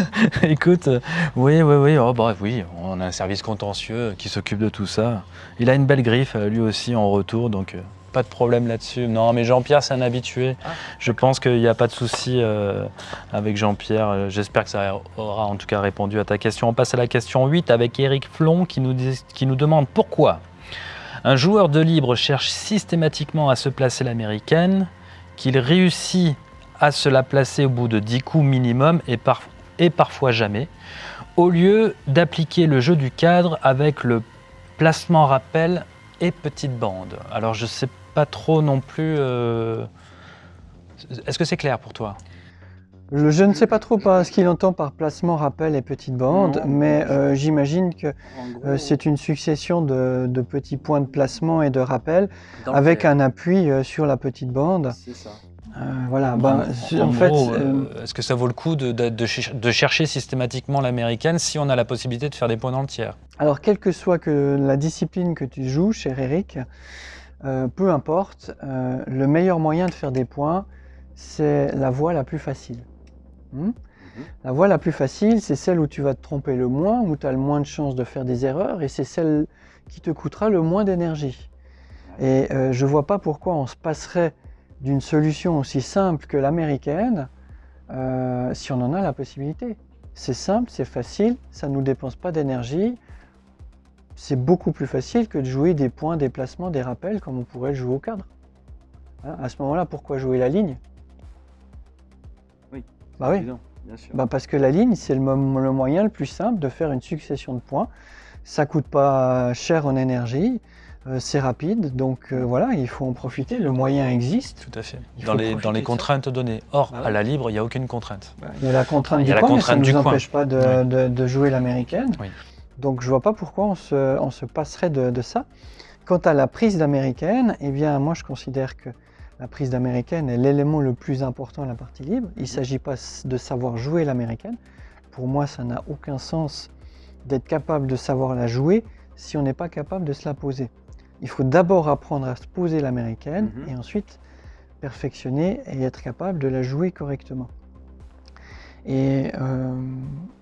<laughs> Écoute, euh, oui, oui, oui, oh, bah, oui, on a un service contentieux qui s'occupe de tout ça. Il a une belle griffe, euh, lui aussi, en retour, donc euh, pas de problème là-dessus. Non, mais Jean-Pierre, c'est un habitué. Ah. Je pense qu'il n'y a pas de souci euh, avec Jean-Pierre. J'espère que ça aura en tout cas répondu à ta question. On passe à la question 8 avec Eric Flon qui nous, dit- qui nous demande pourquoi un joueur de libre cherche systématiquement à se placer l'américaine, qu'il réussit à se la placer au bout de 10 coups minimum et, par- et parfois jamais, au lieu d'appliquer le jeu du cadre avec le placement rappel et petite bande. Alors je ne sais pas trop non plus... euh, Est-ce que c'est clair pour toi? Je, je ne sais pas trop pas ce qu'il entend par placement, rappel et petite bande, Non. mais euh, j'imagine que euh, c'est une succession de, de petits points de placement et de rappel avec un appui euh, sur la petite bande. C'est ça. Euh, voilà, ben, c'est- en, En fait, est-ce que ça vaut le coup de, de- de cher- de chercher systématiquement l'américaine si on a la possibilité de faire des points dans le tiers? Alors quelle que soit que la discipline que tu joues, cher Eric, euh, peu importe, euh, le meilleur moyen de faire des points, c'est la voie la plus facile. Hmm? La voie la plus facile, c'est celle où tu vas te tromper le moins, où tu as le moins de chances de faire des erreurs, et c'est celle qui te coûtera le moins d'énergie. Et euh, je ne vois pas pourquoi on se passerait d'une solution aussi simple que l'américaine euh, si on en a la possibilité. C'est simple, c'est facile, ça ne nous dépense pas d'énergie. C'est beaucoup plus facile que de jouer des points, des placements, des rappels comme on pourrait le jouer au cadre. Hein, à ce moment-là, pourquoi jouer la ligne? Bah oui. Évident, bien sûr. Bah parce que la ligne, c'est le, mo- le moyen le plus simple de faire une succession de points. Ça coûte pas cher en énergie, euh, c'est rapide, donc euh, voilà, il faut en profiter. Le moyen existe. Tout à fait. Il Dans les, dans contraintes données. Or, Bah à la libre, il n'y a aucune contrainte. Il y a la contrainte Il y du a la coin, mais ça du ne nous coin. empêche pas de, Ouais. de- de jouer l'américaine. Oui. Donc je vois pas pourquoi on se, on se passerait de, de ça. Quant à la prise d'américaine, eh bien moi je considère que la prise d'américaine est l'élément le plus important à la partie libre. Il ne s'agit pas de savoir jouer l'américaine. Pour moi, ça n'a aucun sens d'être capable de savoir la jouer si on n'est pas capable de se la poser. Il faut d'abord apprendre à se poser l'américaine Mhm. et ensuite perfectionner et être capable de la jouer correctement. Et euh,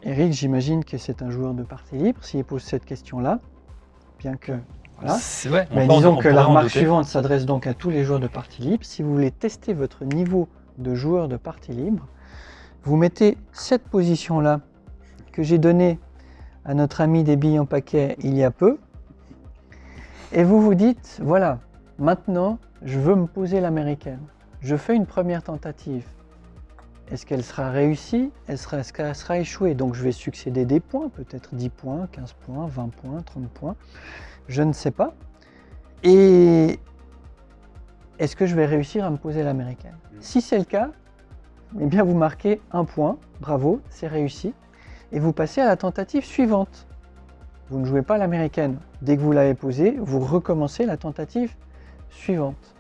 Eric, j'imagine que c'est un joueur de partie libre s'il pose cette question-là, bien que voilà. Ouais, Mais disons on que la remarque suivante s'adresse donc à tous les joueurs de partie libre. Si vous voulez tester votre niveau de joueur de partie libre, vous mettez cette position-là que j'ai donnée à notre ami des billes en paquet il y a peu, et vous vous dites, voilà, maintenant je veux me poser l'américaine. Je fais une première tentative. Est-ce qu'elle sera réussie? Est-ce qu'elle sera échouée Donc je vais succéder des points, peut-être 10 points, 15 points, 20 points, 30 points. Je ne sais pas. Et est-ce que je vais réussir à me poser l'américaine Si c'est le cas, eh bien vous marquez un point, bravo, c'est réussi. Et vous passez à la tentative suivante. Vous ne jouez pas l'américaine. Dès que vous l'avez posée, vous recommencez la tentative suivante.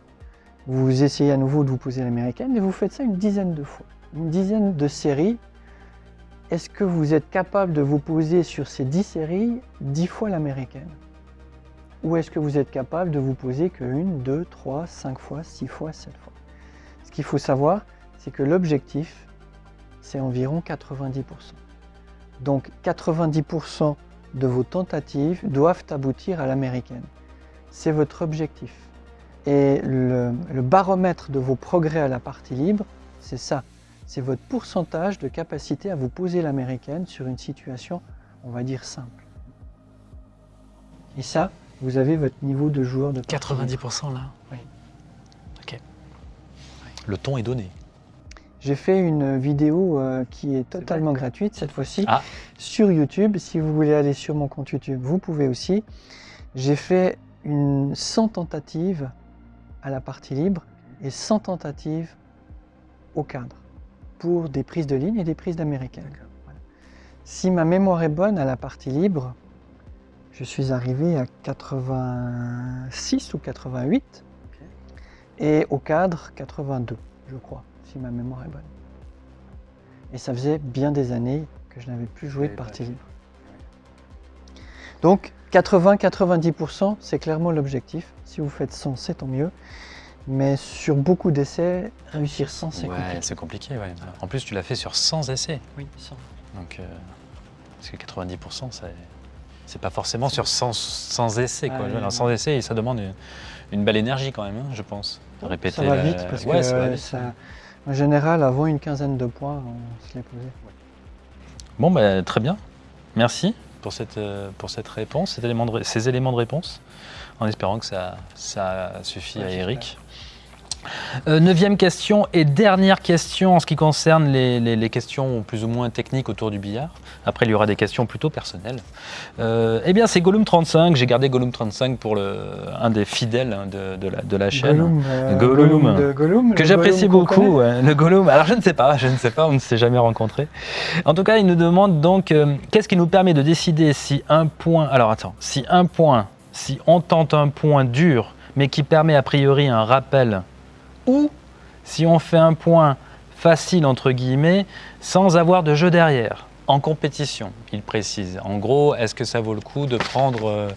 Vous essayez à nouveau de vous poser l'américaine et vous faites ça une dizaine de fois. Une dizaine de séries. Est-ce que vous êtes capable de vous poser sur ces 10 séries 10 fois l'américaine? Ou est-ce que vous êtes capable de vous poser que 1, 2, 3, 5 fois, 6 fois, 7 fois? Ce qu'il faut savoir, c'est que l'objectif, c'est environ 90%. Donc 90% de vos tentatives doivent aboutir à l'américaine. C'est votre objectif. Et le baromètre de vos progrès à la partie libre, c'est ça. C'est votre pourcentage de capacité à vous poser l'américaine sur une situation, on va dire, simple. Et ça, vous avez votre niveau de joueur de partie libre. 90% là Oui. Ok. Le ton est donné. J'ai fait une vidéo euh, qui est totalement gratuite cette fois-ci Ah. sur YouTube. Si vous voulez aller sur mon compte YouTube, vous pouvez aussi. J'ai fait une 100 tentatives à la partie libre et 100 tentatives au cadre pour des prises de ligne et des prises d'américaine. Voilà. Si ma mémoire est bonne à la partie libre, je suis arrivé à 86 ou 88 et au cadre 82, je crois, si ma mémoire est bonne. Et ça faisait bien des années que je n'avais plus joué de partie libre. Donc 80-90%, c'est clairement l'objectif. Si vous faites 100, c'est tant mieux. Mais sur beaucoup d'essais, réussir 100, c'est Ouais, compliqué. c'est compliqué, ouais. En plus, tu l'as fait sur 100 essais. Oui, 100. Donc, euh, parce que 90%, c'est, c'est pas forcément sur 100, 100 essais. Quoi. Ah, oui, Alors, oui. 100 essais, ça demande une, une belle énergie quand même, hein, je pense. De répéter Ça va la- vite parce Ouais, que ça va vite. ça- en général, avant une quinzaine de points, on se les posait. Bon, bah, très bien. Merci pour cette, euh, pour cette réponse, cet élément de ces éléments de réponse, en espérant que ça, ça suffit Ouais, à. Eric. Euh, neuvième question et dernière question en ce qui concerne les, les- les questions plus ou moins techniques autour du billard. Après, il y aura des questions plutôt personnelles. Euh, eh bien, c'est Gollum 35. J'ai gardé Gollum 35 pour le, un des fidèles hein, de, de la, de la chaîne. Gollum, euh, Gollum. de Gollum, que j'apprécie Gollum beaucoup, ouais, le Gollum. Alors je ne sais pas, je ne sais pas, on ne s'est jamais rencontrés. En tout cas, il nous demande donc euh, qu'est-ce qui nous permet de décider si un point. Alors attends, si un point, si on tente un point dur, mais qui permet a priori un rappel, ou si on fait un point facile entre guillemets, sans avoir de jeu derrière, en compétition. Il précise. En gros, est-ce que ça vaut le coup de prendre euh,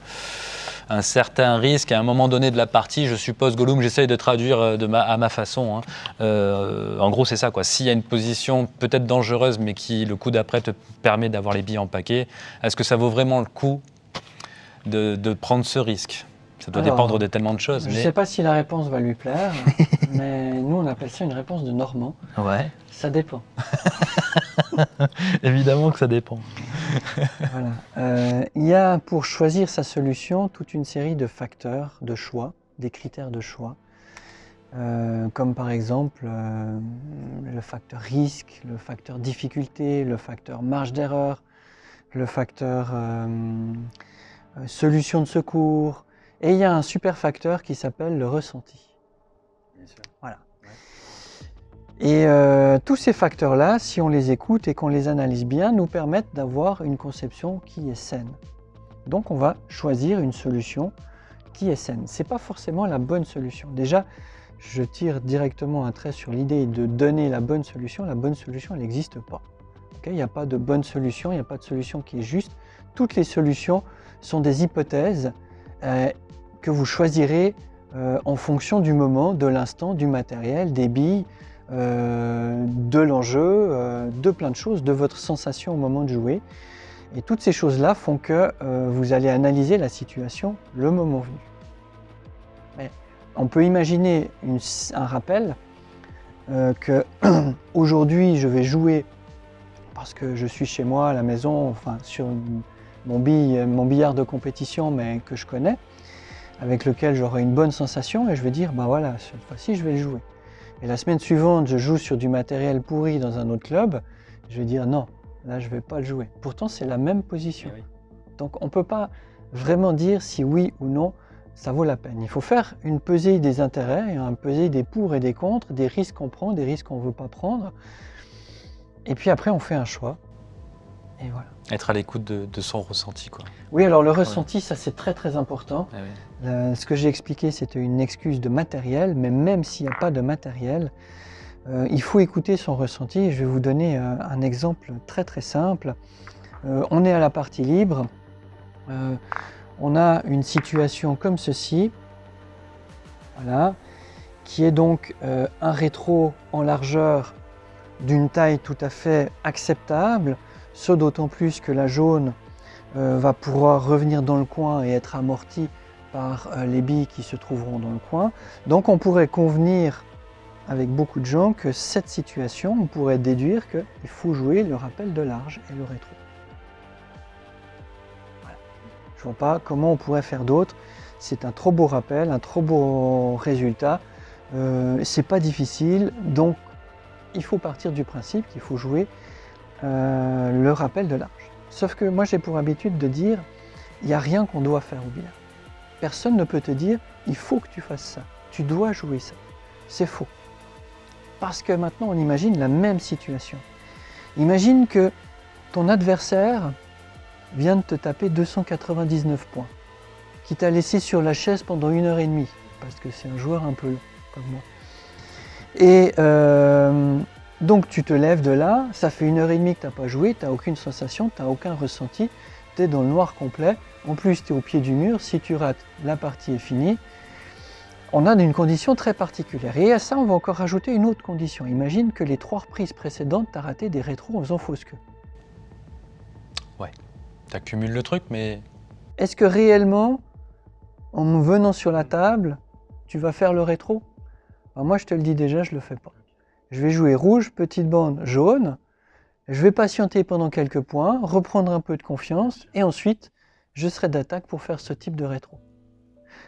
un certain risque à un moment donné de la partie? Je suppose, Gollum, j'essaye de traduire euh, de ma, à ma façon. hein. Euh, en gros, c'est ça. quoi. S'il y a une position peut-être dangereuse, mais qui, le coup d'après, te permet d'avoir les billes en paquet, est-ce que ça vaut vraiment le coup de, de prendre ce risque? Ça doit Alors, dépendre de tellement de choses. Je ne mais- sais pas si la réponse va lui plaire, <laughs> mais nous on appelle ça une réponse de Normand. Ouais, Ça dépend. <laughs> évidemment que ça dépend. Voilà. Euh, il y a pour choisir sa solution toute une série de facteurs de choix, des critères de choix, Euh, comme par exemple euh, le facteur risque, le facteur difficulté, le facteur marge d'erreur, le facteur solution de secours, et il y a un super facteur qui s'appelle le ressenti. Voilà. Et euh, tous ces facteurs-là, si on les écoute et qu'on les analyse bien, nous permettent d'avoir une conception qui est saine. Donc on va choisir une solution qui est saine. Ce n'est pas forcément la bonne solution. Déjà, je tire directement un trait sur l'idée de donner la bonne solution. La bonne solution, elle n'existe pas. Il n'y a pas de bonne solution, il n'y a pas de solution qui est juste. Toutes les solutions sont des hypothèses euh, que vous choisirez euh, en fonction du moment, de l'instant, du matériel, des billes, de l'enjeu, euh, de plein de choses, de votre sensation au moment de jouer. Et toutes ces choses-là font que euh, vous allez analyser la situation le moment venu. Mais on peut imaginer un rappel euh, que <clears throat> aujourd'hui je vais jouer parce que je suis chez moi à la maison, enfin sur mon, billard de compétition, mais que je connais, avec lequel j'aurai une bonne sensation, et je vais dire, ben voilà, cette fois-ci je vais jouer. Et la semaine suivante, je joue sur du matériel pourri dans un autre club, je vais dire non, là je vais pas le jouer. Pourtant c'est la même position. Donc on ne peut pas vraiment dire si oui ou non ça vaut la peine. Il faut faire une pesée des intérêts, un pesée des pour et des contre, des risques qu'on prend, des risques qu'on ne veut pas prendre. Et puis après on fait un choix. Et voilà. Être à l'écoute de, de son ressenti. Quoi. Oui, alors le ressenti, ça c'est très très important. Ah oui. Euh, ce que j'ai expliqué, c'était une excuse de matériel, mais même s'il n'y a pas de matériel, euh, il faut écouter son ressenti. Je vais vous donner euh, un exemple très très simple. Euh, on est à la partie libre, Euh, on a une situation comme ceci, voilà, qui est donc euh, un rétro en largeur d'une taille tout à fait acceptable, ce d'autant plus que la jaune euh, va pouvoir revenir dans le coin et être amortie par euh, les billes qui se trouveront dans le coin. Donc on pourrait convenir avec beaucoup de gens que cette situation, on pourrait déduire qu'il faut jouer le rappel de large et le rétro. Voilà. Je vois pas comment on pourrait faire d'autre. C'est un trop beau rappel, un trop beau résultat. Euh, c'est pas difficile, donc il faut partir du principe qu'il faut jouer euh, le rappel de large. Sauf que moi j'ai pour habitude de dire, il n'y a rien qu'on doit faire au billard. Personne ne peut te dire, il faut que tu fasses ça, tu dois jouer ça. C'est faux. Parce que maintenant on imagine la même situation. Imagine que ton adversaire vient de te taper 299 points, qui t'a laissé sur la chaise pendant une heure et demie, parce que c'est un joueur un peu long comme moi. Et euh, Donc tu te lèves de là, ça fait une heure et demie que tu n'as pas joué, tu n'as aucune sensation, tu n'as aucun ressenti, tu es dans le noir complet. En plus, tu es au pied du mur, si tu rates, la partie est finie. On a une condition très particulière. Et à ça, on va encore rajouter une autre condition. Imagine que les trois reprises précédentes, tu as raté des rétros en faisant fausse queue. Ouais, tu accumules le truc, mais... Est-ce que réellement, en venant sur la table, tu vas faire le rétro? Ben, Moi, je te le dis déjà, je ne le fais pas. Je vais jouer rouge, petite bande jaune. Je vais patienter pendant quelques points, reprendre un peu de confiance et ensuite, je serai d'attaque pour faire ce type de rétro.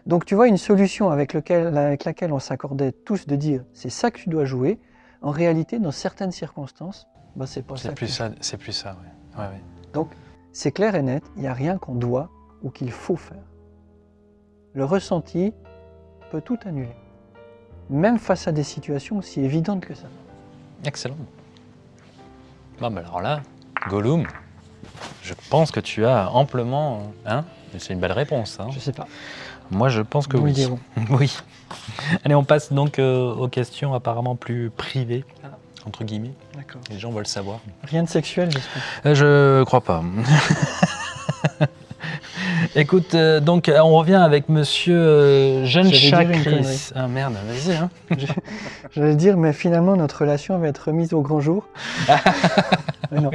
Donc tu vois, une solution avec, laquelle on s'accordait tous de dire c'est ça que tu dois jouer, en réalité, dans certaines circonstances, bah, c'est pas ça. Plus ça c'est plus ça, oui. Donc c'est clair et net, il n'y a rien qu'on doit ou qu'il faut faire. Le ressenti peut tout annuler même face à des situations aussi évidentes que ça. Excellent. Bon, ben alors là, Gollum, je pense que tu as amplement... Hein C'est une belle réponse. Hein je sais pas. Moi, je pense que oui. <laughs> oui. Allez, on passe donc euh, aux questions apparemment plus privées, ah. entre guillemets. D'accord. Les gens veulent savoir. Rien de sexuel, j'espère. Euh, je crois pas. <laughs> Écoute, euh, donc on revient avec monsieur euh, Jeanne Chakris. Ah merde, vas-y. Hein. <laughs> J'allais dire, mais finalement notre relation va être remise au grand jour. <laughs> non,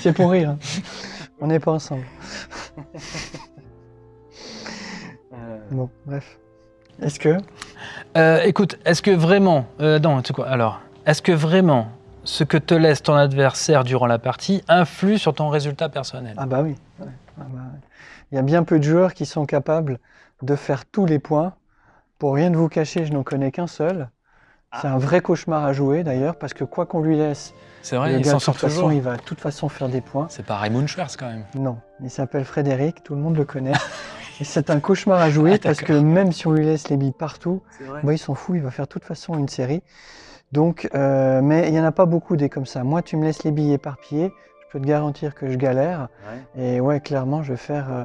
c'est pour rire. Hein. On n'est pas ensemble. Euh. bon, bref. Est-ce que? Écoute, est-ce que vraiment... non, tu quoi Alors, est-ce que vraiment ce que te laisse ton adversaire durant la partie influe sur ton résultat personnel? Ah bah oui. Ah bah il y a bien peu de joueurs qui sont capables de faire tous les points. Pour rien de vous cacher, je n'en connais qu'un seul. C'est un vrai cauchemar à jouer d'ailleurs, parce que quoi qu'on lui laisse, vrai, il, toute façon, il va de toute façon faire des points. C'est pas Raymond Schwartz quand même. Non, il s'appelle Frédéric, tout le monde le connaît. <laughs> Et c'est un cauchemar à jouer ah, parce que même si on lui laisse les billes partout, bah, il s'en fout, il va faire de toute façon une série. Donc, euh, mais il n'y en a pas beaucoup des comme ça. Moi, tu me laisses les billes éparpillées, je peux te garantir que je galère. Et ouais, clairement, je vais faire euh,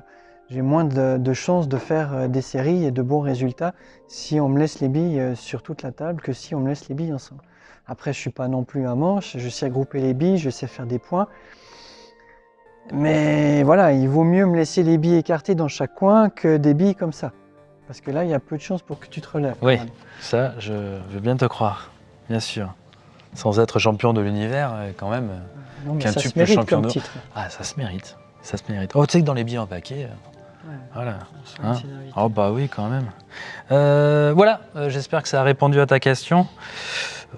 j'ai moins de, chances de faire euh, des séries et de bons résultats si on me laisse les billes euh, sur toute la table que si on me laisse les billes ensemble. Après, je suis pas non plus un manche, je sais grouper les billes, je sais faire des points. Mais voilà, il vaut mieux me laisser les billes écartées dans chaque coin que des billes comme ça. Parce que là, il y a peu de chances pour que tu te relèves. Oui, ça, je veux bien te croire, bien sûr. Sans être champion de l'univers, euh, quand même. Non, mais ça se mérite comme titre. Ah, ça se mérite. Ça se mérite. Oh, tu sais que dans les billes en paquet, voilà. Hein oh bah oui, quand même. Euh, voilà, euh, j'espère que ça a répondu à ta question.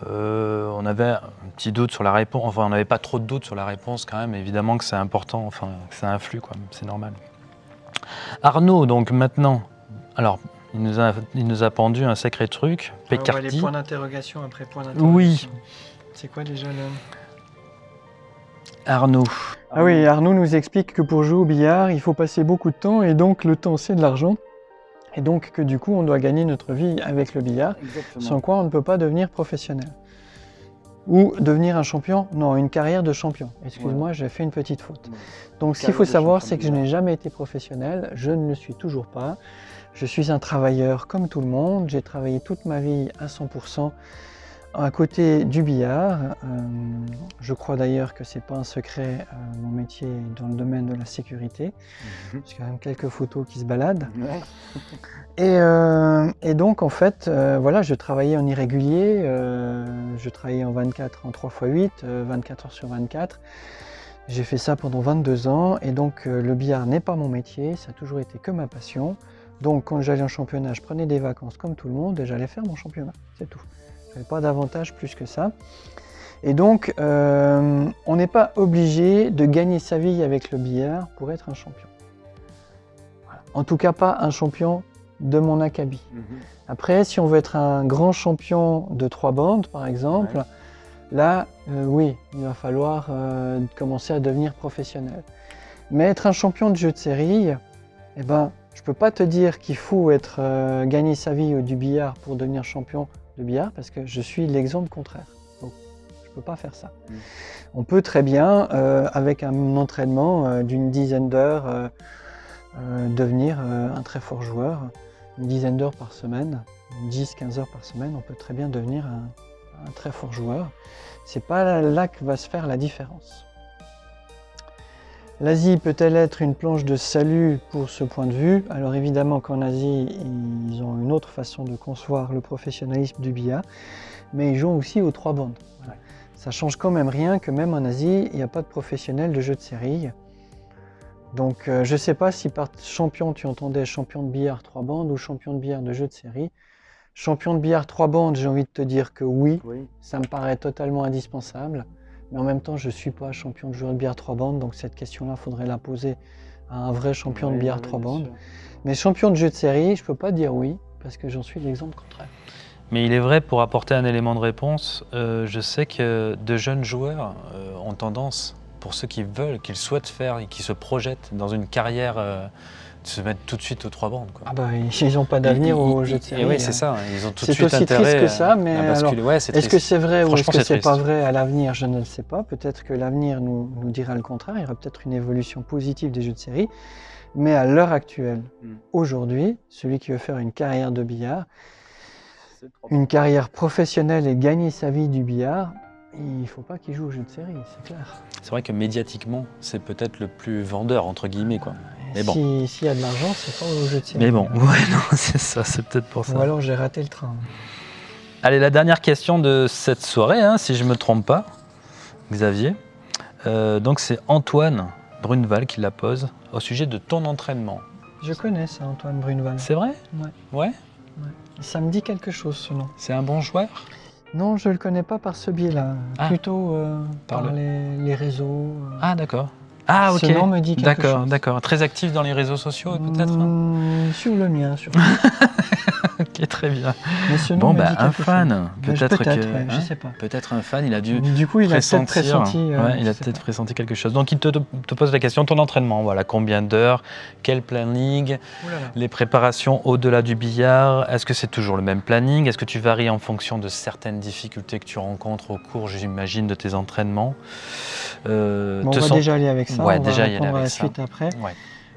Euh, on avait un petit doute sur la réponse, enfin on n'avait pas trop de doutes sur la réponse quand même, évidemment que c'est important, enfin que ça influe, quoi, c'est normal. Arnaud, donc maintenant, alors il nous a, il nous a pendu un sacré truc, Pécardi. les points d'interrogation après point d'interrogation. Oui. C'est quoi déjà le... Arnaud. Ah oui, Arnaud nous explique que pour jouer au billard, il faut passer beaucoup de temps et donc le temps c'est de l'argent. Et donc que du coup on doit gagner notre vie avec le billard, sans quoi on ne peut pas devenir professionnel. Ou devenir un champion, non, une carrière de champion. Excuse-moi, j'ai fait une petite faute. Donc ce qu'il faut savoir, c'est que je n'ai jamais été professionnel, je ne le suis toujours pas. Je suis un travailleur comme tout le monde, j'ai travaillé toute ma vie à 100%. À côté du billard, euh, je crois d'ailleurs que c'est pas un secret, euh, mon métier est dans le domaine de la sécurité, parce qu'il y a quand même quelques photos qui se baladent. <laughs> Euh, et, donc en fait, voilà, je travaillais en irrégulier, je travaillais en 24, en 3 x 8, 24 heures sur 24. J'ai fait ça pendant 22 ans et donc le billard n'est pas mon métier, ça a toujours été que ma passion. Donc quand j'allais en championnat, je prenais des vacances comme tout le monde et j'allais faire mon championnat, c'est tout pas d'avantage plus que ça. Et donc, euh, on n'est pas obligé de gagner sa vie avec le billard pour être un champion. En tout cas, pas un champion de mon acabit. Mhm. Après, si on veut être un grand champion de trois bandes, par exemple, là, euh, oui, il va falloir euh, commencer à devenir professionnel. Mais être un champion de jeu de série, eh ben, je ne peux pas te dire qu'il faut être, gagner sa vie du billard pour devenir champion billard parce que je suis l'exemple contraire. Donc, je ne peux pas faire ça. Mm. On peut très bien, euh, avec un entraînement euh, d'une dizaine d'heures, euh, devenir un très fort joueur. Une dizaine d'heures par semaine, 10-15 heures par semaine, on peut très bien devenir un, un très fort joueur. C'est pas là que va se faire la différence. L'Asie peut-elle être une planche de salut pour ce point de vue? Alors évidemment qu'en Asie, ils ont une autre façon de concevoir le professionnalisme du billard, mais ils jouent aussi aux trois bandes. Ça change quand même rien que même en Asie, il n'y a pas de professionnels de jeu de série. Donc euh, je ne sais pas si par champion tu entendais champion de billard trois bandes ou champion de billard de jeu de série. Champion de billard trois bandes, j'ai envie de te dire que oui, ça me paraît totalement indispensable. Mais en même temps, je ne suis pas champion de joueur de billard trois bandes, donc cette question-là, il faudrait la poser à un vrai champion de billard trois bandes. Mais champion de jeu de série, je ne peux pas dire oui, parce que j'en suis l'exemple contraire. Mais il est vrai, pour apporter un élément de réponse, euh, je sais que de jeunes joueurs euh, ont tendance, pour ceux qui veulent, qu'ils souhaitent faire et qui se projettent dans une carrière euh, se mettre tout de suite aux trois bandes. Quoi. Ah bah, ils n'ont pas d'avenir au jeu de série. Oui, c'est hein. ça. Ils ont tout de suite aussi triste que ça, mais est-ce que c'est vrai ou est-ce que c'est pas vrai à l'avenir Je ne le sais pas. Peut-être que l'avenir nous, nous, dira le contraire. Il y aura peut-être une évolution positive des jeux de série. Mais à l'heure actuelle, hmm. aujourd'hui, celui qui veut faire une carrière de billard, une carrière professionnelle et gagner sa vie du billard, il ne faut pas qu'il joue au jeu de série, c'est clair. C'est vrai que médiatiquement, c'est peut-être le plus vendeur, entre guillemets. Quoi. Mais bon. S'il y a de l'argent, c'est pas au jeu de. Mais bon, <laughs> ouais, non, c'est ça, c'est peut-être pour ça. Ou alors j'ai raté le train. Allez, la dernière question de cette soirée, hein, si je ne me trompe pas, Xavier. Euh, donc c'est Antoine Bruneval qui la pose au sujet de ton entraînement. Je connais ça, Antoine Bruneval. C'est vrai? Ouais. Ouais, Ça me dit quelque chose ce nom. C'est un bon joueur? Non, je ne le connais pas par ce biais-là. Ah. Plutôt euh, par, les, réseaux. Euh. Ah, d'accord. Ah, ok. me dit D'accord, d'accord. Très actif dans les réseaux sociaux, peut-être mmh, Sur le mien, surtout. <laughs> ok, très bien. Mais bon, bah, un fan. Peut-être peut que. je hein, sais pas. Peut-être un fan, il a dû. Du coup, il a peut-être pressenti. Euh, il a peut-être pressenti quelque chose. Donc, il te, te, pose la question ton entraînement, voilà, combien d'heures Quel planning Les préparations au-delà du billard Est-ce que c'est toujours le même planning Est-ce que tu varies en fonction de certaines difficultés que tu rencontres au cours, j'imagine, de tes entraînements? Euh, On va déjà aller avec ça ouais, on déjà va répondre à la suite après.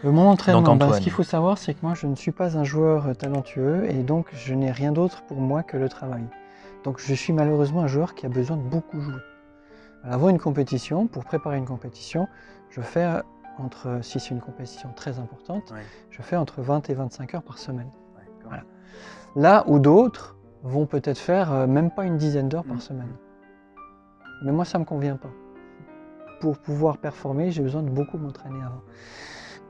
Mon entraînement, ben, ce qu'il faut savoir, c'est que moi, je ne suis pas un joueur talentueux et donc je n'ai rien d'autre pour moi que le travail. Donc je suis malheureusement un joueur qui a besoin de beaucoup jouer. Avant une compétition, pour préparer une compétition, je fais entre, si c'est une compétition très importante, je fais entre 20 et 25 heures par semaine. Là où d'autres vont peut-être faire euh, même pas une dizaine d'heures par mmh. semaine. Mais moi, ça ne me convient pas pour pouvoir performer, j'ai besoin de beaucoup m'entraîner avant.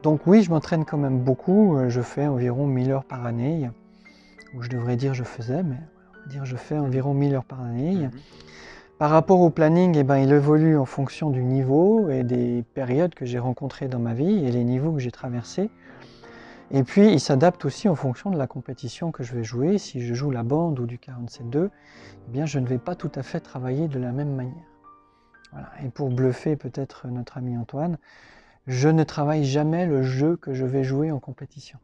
Donc oui, je m'entraîne quand même beaucoup. Euh, je fais environ 1000 heures par année. Ou je devrais dire je faisais, mais on va dire je fais environ 1000 heures par année. Mhm. Par rapport au planning, eh ben, il évolue en fonction du niveau et des périodes que j'ai rencontrées dans ma vie et les niveaux que j'ai traversés. Et puis, il s'adapte aussi en fonction de la compétition que je vais jouer. Si je joue la bande ou du 47-2, eh bien, je ne vais pas tout à fait travailler de la même manière. Et pour bluffer peut-être notre ami Antoine, je ne travaille jamais le jeu que je vais jouer en compétition.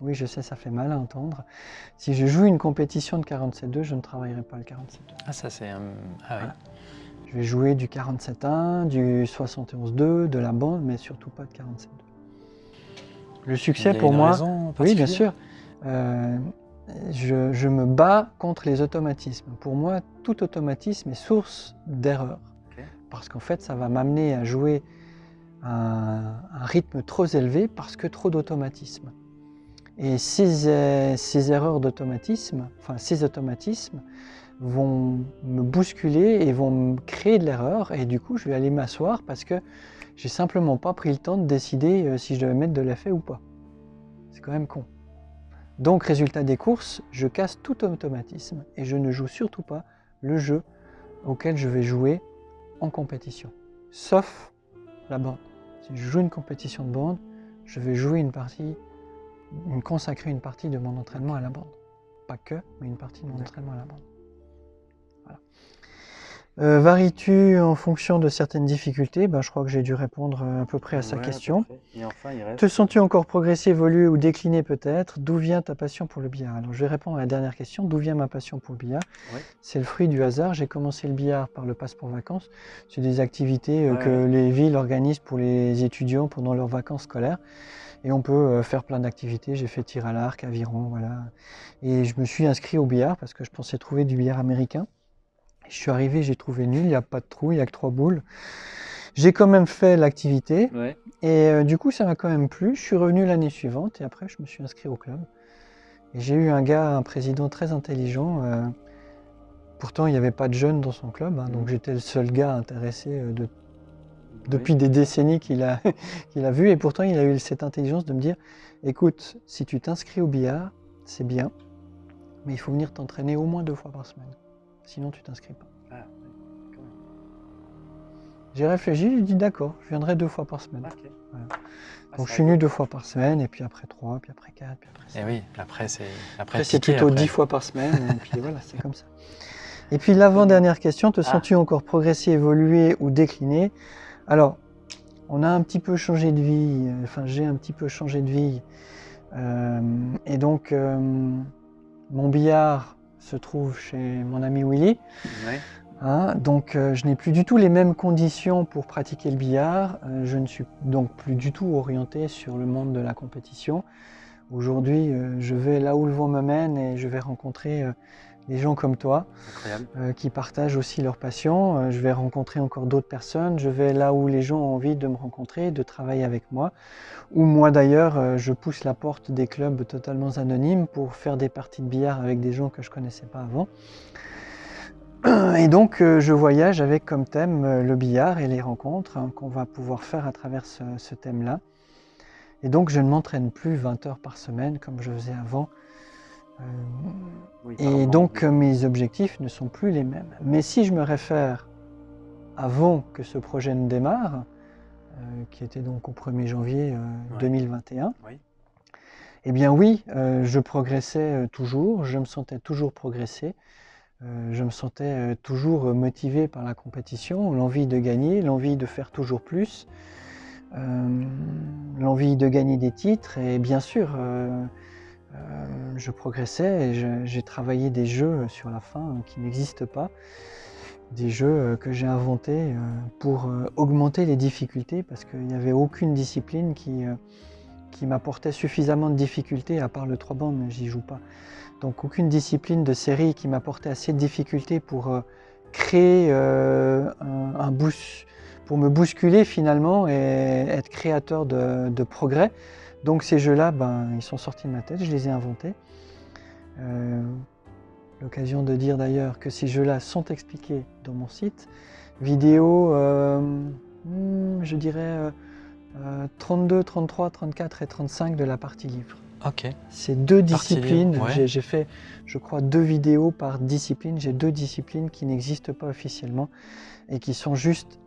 Oui, je sais, ça fait mal à entendre. Si je joue une compétition de 47-2, je ne travaillerai pas le 47-2. Ah, ça c'est... Ah, oui. Je vais jouer du 47-1, du 71-2, de la bande, mais surtout pas de 47-2. Le succès pour moi... oui, bien sûr. Euh, je, je, me bats contre les automatismes. Pour moi, tout automatisme est source d'erreur parce qu'en fait, ça va m'amener à jouer un, un, rythme trop élevé parce que trop d'automatisme. Et ces, ces erreurs d'automatisme, enfin ces automatismes, vont me bousculer et vont me créer de l'erreur et du coup je vais aller m'asseoir parce que j'ai simplement pas pris le temps de décider euh, si je devais mettre de l'effet ou pas. C'est quand même con. Donc résultat des courses, je casse tout automatisme et je ne joue surtout pas le jeu auquel je vais jouer en compétition, sauf la bande. Si je joue une compétition de bande, je vais jouer une partie, consacrer une partie de mon entraînement à la bande. Pas que, mais une partie de mon entraînement à la bande. Euh, varies-tu en fonction de certaines difficultés? Ben, Je crois que j'ai dû répondre à peu près à sa question. Te sens-tu encore progresser, évoluer ou décliner peut-être? D'où vient ta passion pour le billard? Alors je vais répondre à la dernière question. D'où vient ma passion pour le billard? C'est le fruit du hasard. J'ai commencé le billard par le passe pour vacances. C'est des activités euh, que les villes organisent pour les étudiants pendant leurs vacances scolaires. Et on peut euh, faire plein d'activités. J'ai fait tir à l'arc, aviron, voilà. Et je me suis inscrit au billard parce que je pensais trouver du billard américain Je suis arrivé, j'ai trouvé nul, il n'y a pas de trou, il n'y a que trois boules. J'ai quand même fait l'activité Ouais. et euh, du coup ça m'a quand même plu. Je suis revenu l'année suivante et après je me suis inscrit au club. Et j'ai eu un gars, un président très intelligent. euh, pourtant il n'y avait pas de jeunes dans son club, hein, donc j'étais le seul gars intéressé euh, de, depuis des décennies qu'il a, <laughs> qu'il a vu. Et pourtant il a eu cette intelligence de me dire, écoute, si tu t'inscris au billard, c'est bien, mais il faut venir t'entraîner au moins deux fois par semaine. Sinon tu t'inscris pas. Ah, J'ai réfléchi, j'ai dit d'accord, je viendrai deux fois par semaine. Ah, Donc je suis venu deux fois par semaine, et puis après trois, puis après quatre, puis après cinq. Et oui, après c'est après, Après c'est plutôt après. dix fois par semaine, et puis voilà, c'est comme ça. Et puis l'avant-dernière question, te Ah. sens-tu encore progresser, évoluer ou décliner? Alors, on a un petit peu changé de vie, euh, enfin j'ai un petit peu changé de vie. Euh, et donc, euh, mon billard se trouve chez mon ami Willy. Ouais. Hein, donc euh, je n'ai plus du tout les mêmes conditions pour pratiquer le billard. Euh, je ne suis donc plus du tout orienté sur le monde de la compétition. Aujourd'hui, euh, je vais là où le vent me mène et je vais rencontrer des gens comme toi euh, qui partagent aussi leur passion. Euh, je vais rencontrer encore d'autres personnes. Je vais là où les gens ont envie de me rencontrer, de travailler avec moi. Ou moi d'ailleurs, euh, je pousse la porte des clubs totalement anonymes pour faire des parties de billard avec des gens que je connaissais pas avant. <clears throat> Et donc, euh, je voyage avec comme thème le billard et les rencontres hein, qu'on va pouvoir faire à travers ce, ce thème-là. Et donc, je ne m'entraîne plus 20 heures par semaine comme je faisais avant. Euh, et donc, euh, mes objectifs ne sont plus les mêmes. Mais si je me réfère avant que ce projet ne démarre, euh, qui était donc au 1er janvier euh, Ouais. 2021, Oui. eh bien oui, euh, je progressais euh, toujours, je me sentais toujours progresser, euh, je me sentais euh, toujours euh, motivé par la compétition, l'envie de gagner, l'envie de faire toujours plus, euh, l'envie de gagner des titres et bien sûr, euh, je progressais et j'ai travaillé des jeux sur la fin euh, qui n'existent pas, des jeux euh, que j'ai inventés pour augmenter les difficultés parce qu'il n'y avait aucune discipline qui, qui m'apportait suffisamment de difficultés, à part le 3 bandes, j'y joue pas. Donc aucune discipline de série qui m'apportait assez de difficultés pour créer un, boost, pour me bousculer finalement et être créateur de progrès. Donc ces jeux-là, ben, ils sont sortis de ma tête, je les ai inventés. Euh, L'occasion de dire d'ailleurs que ces jeux-là sont expliqués dans mon site. Vidéo, euh, hmm, je dirais euh, euh, 32, 33, 34 et 35 de la partie livre. Ok. C'est deux Partie disciplines. ouais. J'ai fait, je crois, deux vidéos par discipline. J'ai deux disciplines qui n'existent pas officiellement et qui sont juste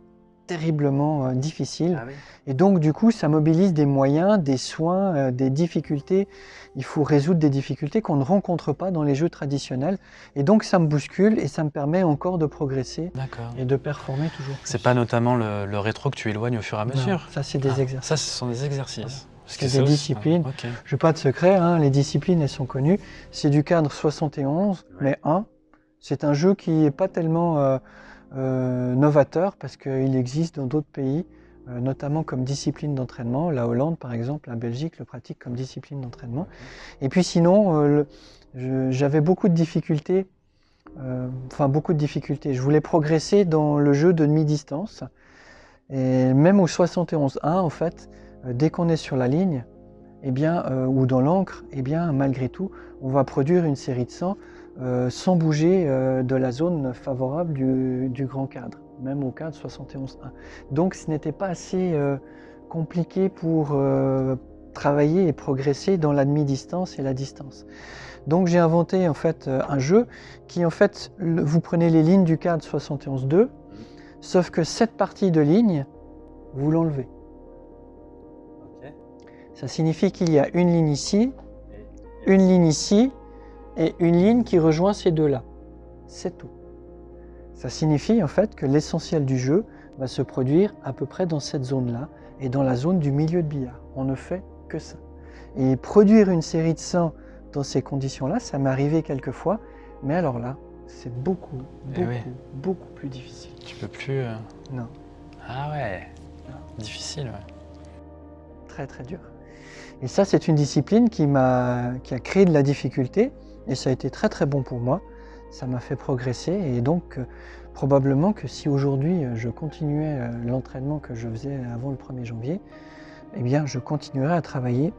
terriblement euh, difficiles. oui. Et donc, du coup, ça mobilise des moyens, des soins, euh, des difficultés. Il faut résoudre des difficultés qu'on ne rencontre pas dans les jeux traditionnels. Et donc, ça me bouscule et ça me permet encore de progresser et de performer toujours. C'est pas notamment le, le rétro que tu éloignes au fur et à Non, mesure. ça, c'est des Ah, exercices. Ça, ce sont des exercices. Parce C'est des disciplines. Ok. Je n'ai pas de secret, hein, les disciplines, elles sont connues. C'est du cadre 71, mais 1. C'est un jeu qui n'est pas tellement euh, novateur parce qu'il existe dans d'autres pays, euh, notamment comme discipline d'entraînement. La Hollande, par exemple, la Belgique le pratique comme discipline d'entraînement. Et puis sinon, euh, j'avais beaucoup de difficultés, euh, enfin beaucoup de difficultés. Je voulais progresser dans le jeu de demi-distance. Et même au 71-1, en fait, euh, dès qu'on est sur la ligne, eh bien, euh, ou dans l'encre, eh bien, malgré tout, on va produire une série de 100 euh, sans bouger euh, de la zone favorable du, du grand cadre, même au cadre 71.1. Donc ce n'était pas assez euh, compliqué pour travailler et progresser dans la demi-distance et la distance. Donc j'ai inventé en fait un jeu qui en fait, le- vous prenez les lignes du cadre 71.2, sauf que cette partie de ligne, vous l'enlevez. Ça signifie qu'il y a une ligne ici, une ligne ici et une ligne qui rejoint ces deux-là. C'est tout. Ça signifie en fait que l'essentiel du jeu va se produire à peu près dans cette zone-là et dans la zone du milieu de billard. On ne fait que ça. Et produire une série de 100 dans ces conditions-là, ça m'est arrivé quelques fois, mais alors là, c'est beaucoup, Eh beaucoup, oui. beaucoup plus difficile. Tu peux plus. euh, Non. Ah ouais. Difficile, ouais. très très dur. Et ça, c'est une discipline qui m'a qui a créé de la difficulté et ça a été très très bon pour moi. ça m'a fait progresser et donc euh, probablement que si aujourd'hui euh, je continuais euh, l'entraînement que je faisais avant le 1er janvier, eh bien je continuerais à travailler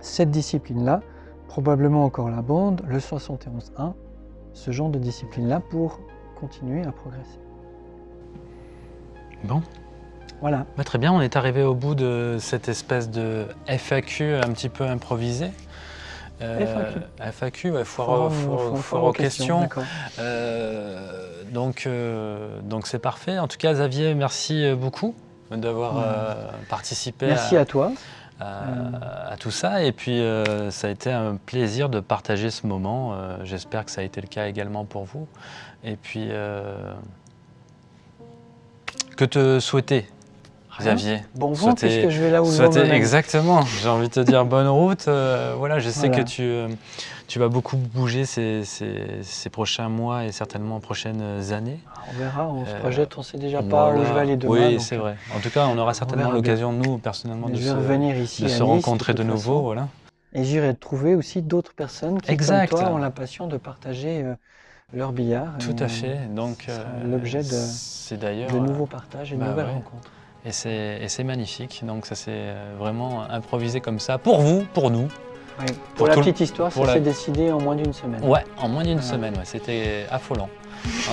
cette discipline-là, probablement encore la bande, le 71-1, ce genre de discipline-là pour continuer à progresser. Bon, Voilà. Bah, très bien, on est arrivé au bout de cette espèce de FAQ un petit peu improvisé. FAQ. FAQ, ouais, foire, aux- Foire aux- foire questions. Euh, donc, euh, donc c'est parfait. En tout cas, Xavier, merci beaucoup d'avoir Ouais. euh, participé Merci à, à toi. à- à tout ça. Et puis, euh, ça a été un plaisir de partager ce moment. Euh, J'espère que ça a été le cas également pour vous. Et puis, euh, que te souhaiter. Xavier Bon vent Souhaiter- puisque je vais là où Souhaiter- mène. exactement, j'ai envie de te dire bonne route. Euh, voilà, je sais Voilà. que tu, euh, tu vas beaucoup bouger ces, ces- ces prochains mois et certainement prochaines années. On verra, on se Euh, projette, on sait déjà pas où je vais aller demain. Oui, c'est vrai. En tout cas, on aura certainement l'occasion, nous, personnellement, mais de je se, revenir ici de se Nice, rencontrer de nouveau. façon. Voilà. Et j'irai trouver aussi d'autres personnes qui, Exact. comme toi, ont la passion de partager euh, leur billard. Tout à fait. Donc, l'objet de- nouveaux partages et de bah nouvelles ouais. rencontres. Et c'est magnifique. Donc, ça s'est euh, vraiment improvisé comme ça pour vous, pour nous. Oui. Pour, Pour la petite histoire, ça la- s'est décidé en moins d'une semaine. Ouais, en moins d'une semaine, ouais, c'était affolant,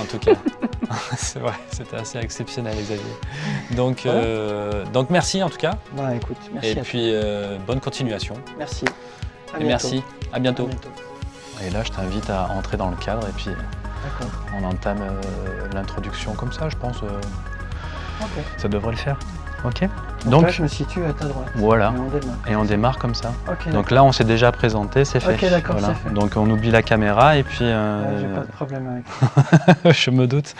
en tout cas. <laughs> c'est vrai, c'était assez exceptionnel, Xavier. Donc, Voilà. euh, donc merci en tout cas, Bah écoute, merci et à puis euh, bonne continuation. Merci. À Et bientôt. merci, à À bientôt. Et là, je t'invite à entrer dans le cadre, et puis on entame euh, l'introduction comme ça, je pense. Ça devrait le faire. Ok Donc, Donc, là, je me situe à ta droite. voilà, Et on démarre. et on démarre comme ça. Donc là, on s'est déjà présenté, c'est fait. Ok, d'accord. Donc on oublie la caméra, et puis Ouais, euh, J'ai pas de problème avec. <laughs> je me doute.